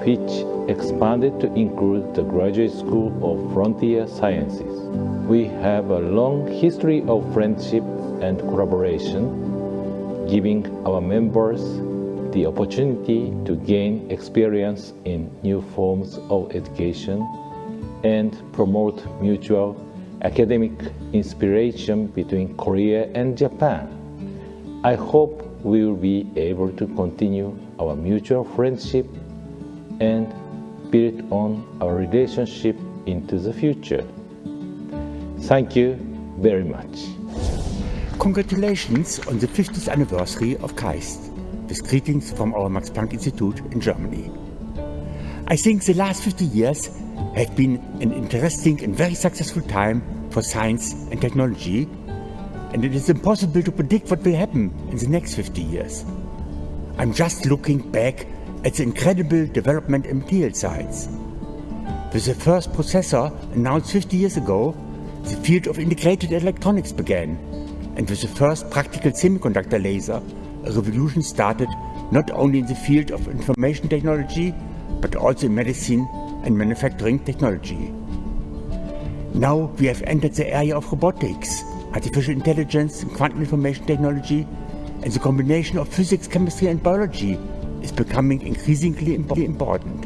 which expanded to include the Graduate School of Frontier Sciences. We have a long history of friendship and collaboration, giving our members the opportunity to gain experience in new forms of education and promote mutual academic inspiration between Korea and Japan. I hope we will be able to continue our mutual friendship and build on our relationship into the future. Thank you very much. Congratulations on the 50th anniversary of KAIST, with greetings from our Max Planck Institute in Germany. I think the last 50 years have been an interesting and very successful time for science and technology, and it is impossible to predict what will happen in the next 50 years. I'm just looking back at the incredible development in material science. With the first processor announced 50 years ago, the field of integrated electronics began, and with the first practical semiconductor laser, a revolution started not only in the field of information technology, but also in medicine and manufacturing technology. Now we have entered the area of robotics, artificial intelligence, and quantum information technology, and the combination of physics, chemistry, and biology is becoming increasingly important.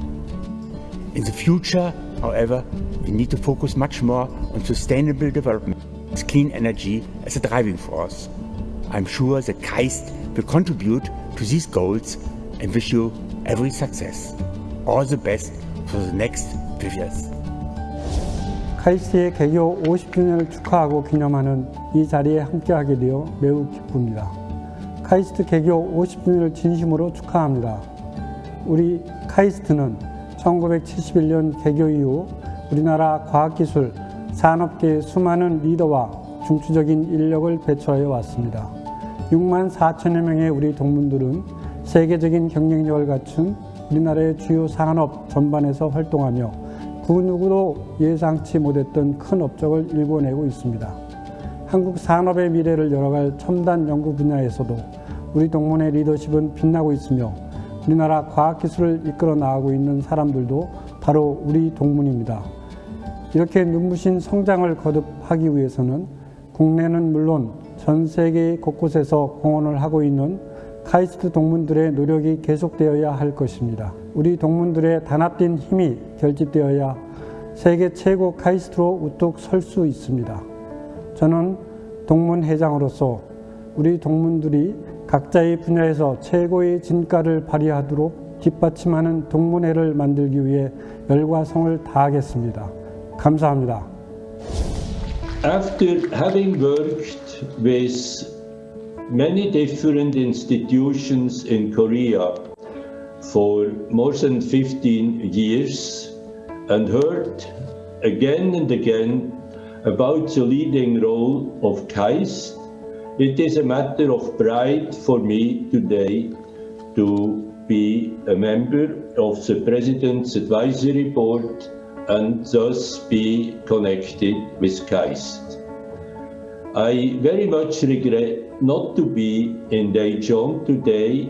In the future, however, we need to focus much more on sustainable development, clean energy as a driving force. I'm sure that KAIST will contribute to these goals and wish you every success. All the best for the next few years. 카이스트의 개교 50주년을 축하하고 기념하는 이 자리에 함께하게 되어 매우 기쁩니다. 카이스트 개교 50주년을 진심으로 축하합니다. 우리 카이스트는 1971년 개교 이후 우리나라 과학기술, 산업계의 수많은 리더와 중추적인 인력을 배출하여 왔습니다. 6만 4천여 명의 우리 동문들은 세계적인 경쟁력을 갖춘 우리나라의 주요 산업 전반에서 활동하며 그 누구도 예상치 못했던 큰 업적을 일궈내고 있습니다. 한국 산업의 미래를 열어갈 첨단 연구 분야에서도 우리 동문의 리더십은 빛나고 있으며 우리나라 과학기술을 이끌어 나가고 있는 사람들도 바로 우리 동문입니다. 이렇게 눈부신 성장을 거듭하기 위해서는 국내는 물론 전 세계 곳곳에서 공헌을 하고 있는 카이스트 동문들의 노력이 계속되어야 할 것입니다. 우리 동문들의 단합된 힘이 결집되어야 세계 최고 카이스트로 우뚝 설 수 있습니다. 저는 동문 회장으로서 우리 동문들이 각자의 분야에서 최고의 진가를 발휘하도록 뒷받침하는 동문회를 만들기 위해 열과 성을 다하겠습니다. 감사합니다. After having worked with many different institutions in Korea for more than 15 years and heard again and again about the leading role of KAIST, it is a matter of pride for me today to be a member of the President's Advisory Board and thus be connected with Christ. I very much regret not to be in Daejeon today,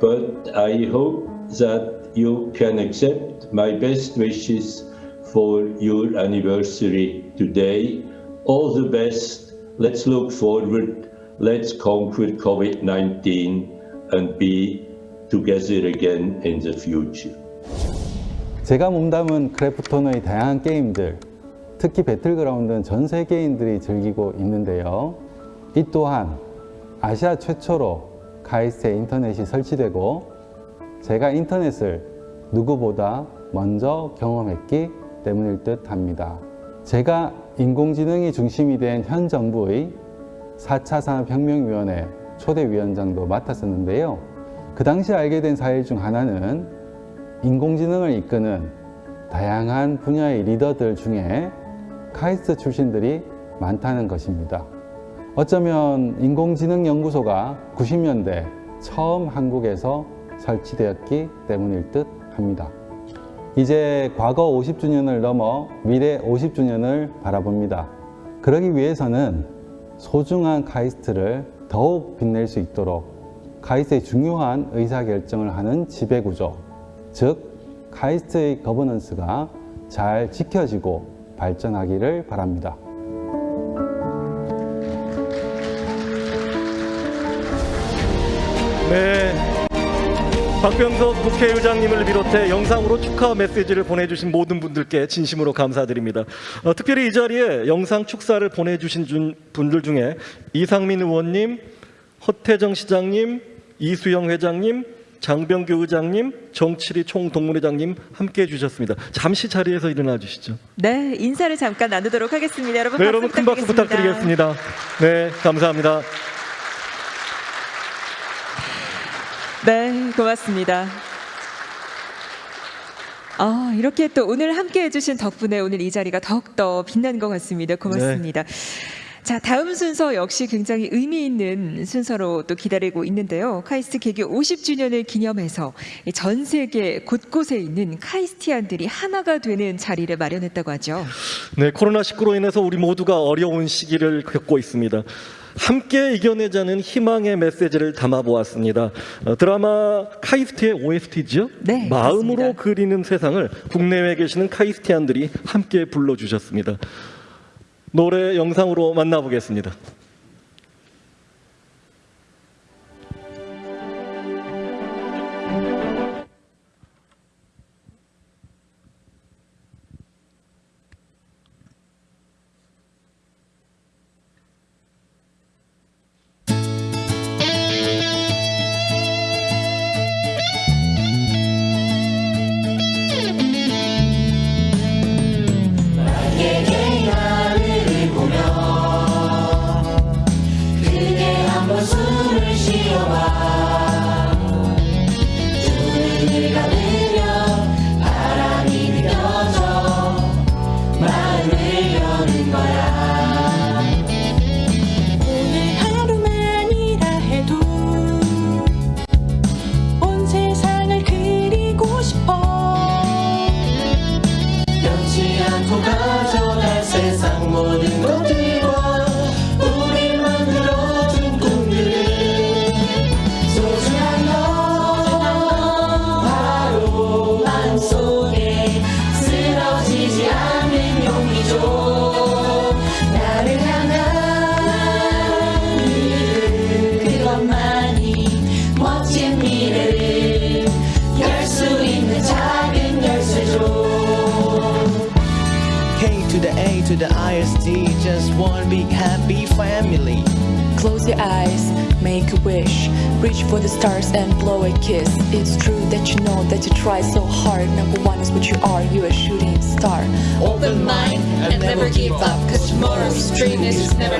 but I hope that you can accept my best wishes for your anniversary today. All the best. Let's look forward. Let's conquer COVID 19 and be together again in the future. 제가 몸담은 크래프톤의 다양한 게임들, 특히 배틀그라운드는 전 세계인들이 즐기고 있는데요. 이 또한 아시아 최초로 카이스트에 인터넷이 설치되고 제가 인터넷을 누구보다 먼저 경험했기 때문일 듯 합니다. 제가 인공지능이 중심이 된 현 정부의 4차 산업혁명위원회 초대위원장도 맡았었는데요. 그 당시 알게 된 사실 중 하나는 인공지능을 이끄는 다양한 분야의 리더들 중에 카이스트 출신들이 많다는 것입니다. 어쩌면 인공지능 연구소가 90년대 처음 한국에서 설치되었기 때문일 듯 합니다. 이제 과거 50주년을 넘어 미래 50주년을 바라봅니다. 그러기 위해서는 소중한 카이스트를 더욱 빛낼 수 있도록 카이스트의 중요한 의사결정을 하는 지배구조, 즉 카이스트의 governance가 잘 지켜지고 발전하기를 바랍니다. 네. 박병석 국회의장님을 비롯해 영상으로 축하 메시지를 보내주신 모든 분들께 진심으로 감사드립니다. 어, 특별히 이 자리에 영상 축사를 보내주신 준- 분들 중에 이상민 의원님, 허태정 시장님, 이수영 회장님, 장병규 의장님, 정칠희 총동문회장님 함께해 주셨습니다. 잠시 자리에서 일어나 주시죠. 네, 인사를 잠깐 나누도록 하겠습니다. 여러분 네, 여러분 큰 박수 부탁드리겠습니다. 네, 감사합니다. 네, 고맙습니다. 아, 이렇게 또 오늘 함께 해주신 덕분에 오늘 이 자리가 더욱더 빛난 것 같습니다. 고맙습니다. 자, 다음 순서 역시 굉장히 의미 있는 순서로 또 기다리고 있는데요. 카이스트 개교 50주년을 기념해서 전 세계 곳곳에 있는 카이스티안들이 하나가 되는 자리를 마련했다고 하죠. 네, 코로나19로 인해서 우리 모두가 어려운 시기를 겪고 있습니다. 함께 이겨내자는 희망의 메시지를 담아 보았습니다. 어, 드라마 카이스트의 OST죠? 네, 마음으로 그리는 세상을 국내외에 계시는 카이스티안들이 함께 불러주셨습니다. 노래 영상으로 만나보겠습니다.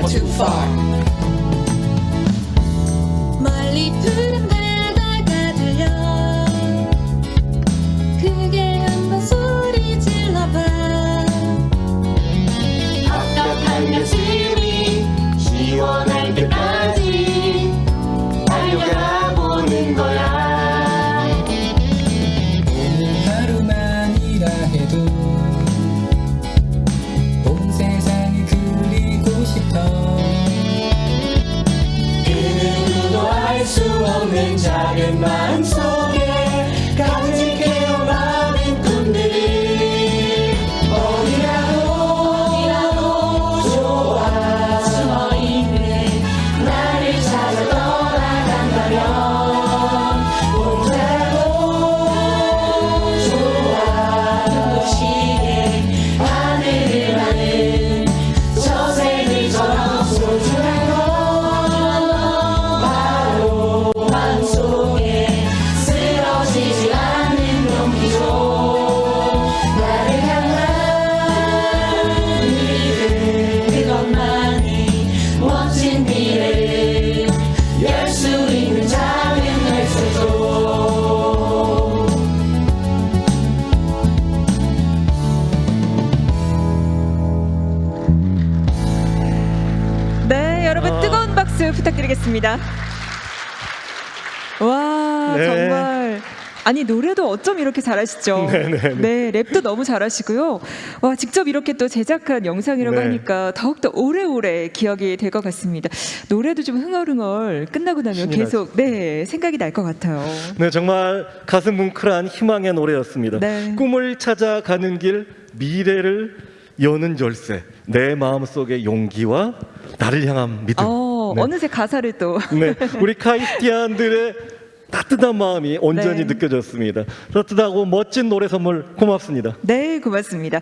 never too far. 멀리 푸른 바다가 들려 부탁드리겠습니다. 와, 네. 정말 아니 노래도 어쩜 이렇게 잘하시죠? 네, 네, 네. 랩도 너무 잘하시고요. 와, 직접 이렇게 또 제작한 영상이라고 네. 하니까 더욱더 오래오래 기억이 될 것 같습니다. 노래도 좀 흥얼흥얼 끝나고 나면 계속 네 생각이 날 것 같아요. 네, 정말 가슴 뭉클한 희망의 노래였습니다. 네. 꿈을 찾아가는 길, 미래를 여는 열쇠, 내 마음속의 용기와 나를 향한 믿음. 어, 네. 어느새 가사를 또. 네, 우리 카이스티안들의 따뜻한 마음이 온전히 네. 느껴졌습니다. 따뜻하고 멋진 노래 선물 고맙습니다. 네, 고맙습니다.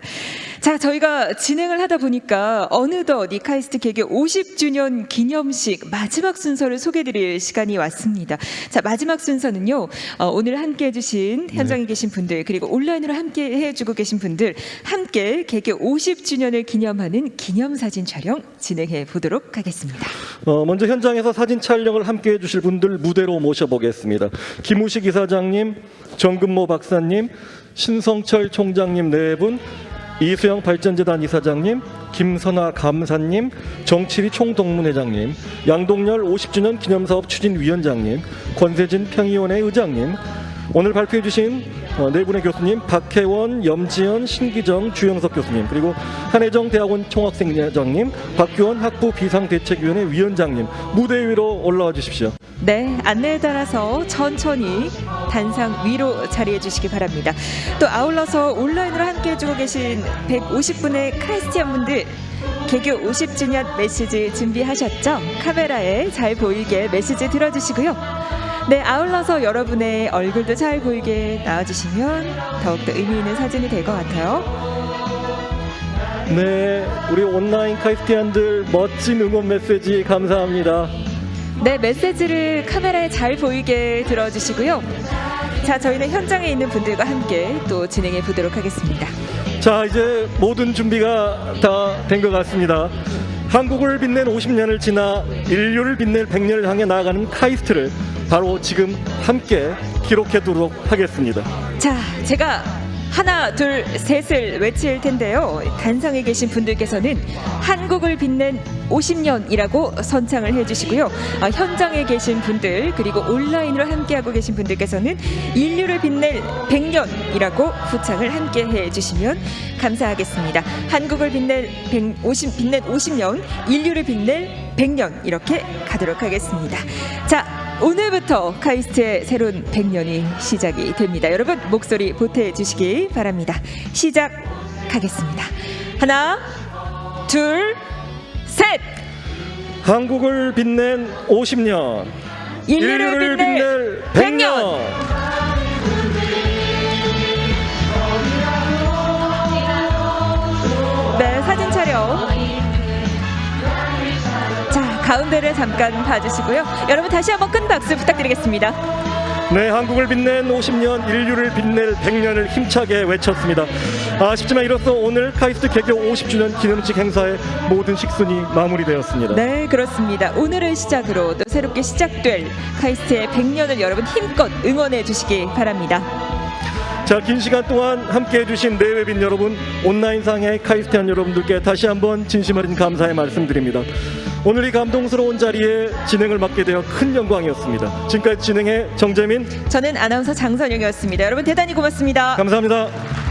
자, 저희가 진행을 하다 보니까 어느덧 이 카이스트 개교 50주년 기념식 마지막 순서를 소개드릴 시간이 왔습니다. 자, 마지막 순서는요. 어, 오늘 함께 해주신 현장에 계신 분들 그리고 온라인으로 함께 해주고 계신 분들 함께 개교 50주년을 기념하는 기념사진 촬영 진행해 보도록 하겠습니다. 어, 먼저 현장에서 사진 촬영을 함께 해주실 분들 무대로 모셔보겠습니다. 김우식 이사장님, 정근모 박사님, 신성철 총장님 네 분, 이수영 발전재단 이사장님, 김선아 감사님, 정칠희 총동문회장님, 양동열 50주년 기념사업 추진위원장님, 권세진 평의원회 의장님, 오늘 발표해 주신 어, 네 분의 교수님 박혜원, 염지연, 신기정, 주영석 교수님 그리고 한혜정 대학원 총학생회장님 박규원 학부 비상대책위원회 위원장님 무대 위로 올라와 주십시오. 네, 안내에 따라서 천천히 단상 위로 자리해 주시기 바랍니다. 또 아울러서 온라인으로 함께 해 주고 계신 150분의 크리스티안 분들 개교 50주년 메시지 준비하셨죠? 카메라에 잘 보이게 메시지 들어주시고요. 네, 아울러서 여러분의 얼굴도 잘 보이게 나와주시면 더욱더 의미 있는 사진이 될 것 같아요. 네, 우리 온라인 카이스티안들 멋진 응원 메시지 감사합니다. 네, 메시지를 카메라에 잘 보이게 들어주시고요. 자, 저희는 현장에 있는 분들과 함께 또 진행해 보도록 하겠습니다. 자, 이제 모든 준비가 다 된 것 같습니다. 한국을 빛낸 50년을 지나 인류를 빛낼 100년을 향해 나아가는 카이스트를 바로 지금 함께 기록해두도록 하겠습니다. 자, 제가 하나, 둘, 셋을 외칠 텐데요. 단상에 계신 분들께서는 한국을 빛낸 50년이라고 선창을 해주시고요. 아, 현장에 계신 분들 그리고 온라인으로 함께하고 계신 분들께서는 인류를 빛낼 100년이라고 후창을 함께 해주시면 감사하겠습니다. 한국을 빛낼 150, 빛낸 50년, 인류를 빛낼 100년 이렇게 가도록 하겠습니다. 자. 오늘부터 카이스트의 새로운 100년이 시작이 됩니다. 여러분 목소리 보태해 주시기 바랍니다. 시작하겠습니다. 하나, 둘, 셋. 한국을 빛낸 50년, 인류를 빛낼 100년. 네, 사진 촬영. 자, 가운데를 잠깐 봐주시고요. 여러분 다시 한번 큰 박수 부탁드리겠습니다. 네, 한국을 빛낸 50년, 인류를 빛낼 100년을 힘차게 외쳤습니다. 아쉽지만 이로써 오늘 카이스트 개교 50주년 기념식 행사의 모든 식순이 마무리되었습니다. 네, 그렇습니다. 오늘을 시작으로 또 새롭게 시작될 카이스트의 100년을 여러분 힘껏 응원해 주시기 바랍니다. 자, 긴 시간 동안 함께 해 주신 내외빈 여러분, 온라인상의 카이스티안 여러분들께 다시 한번 진심 어린 감사의 말씀드립니다. 오늘 이 감동스러운 자리에 진행을 맡게 되어 큰 영광이었습니다. 지금까지 진행해 정재민, 저는 아나운서 장선영이었습니다. 여러분 대단히 고맙습니다. 감사합니다.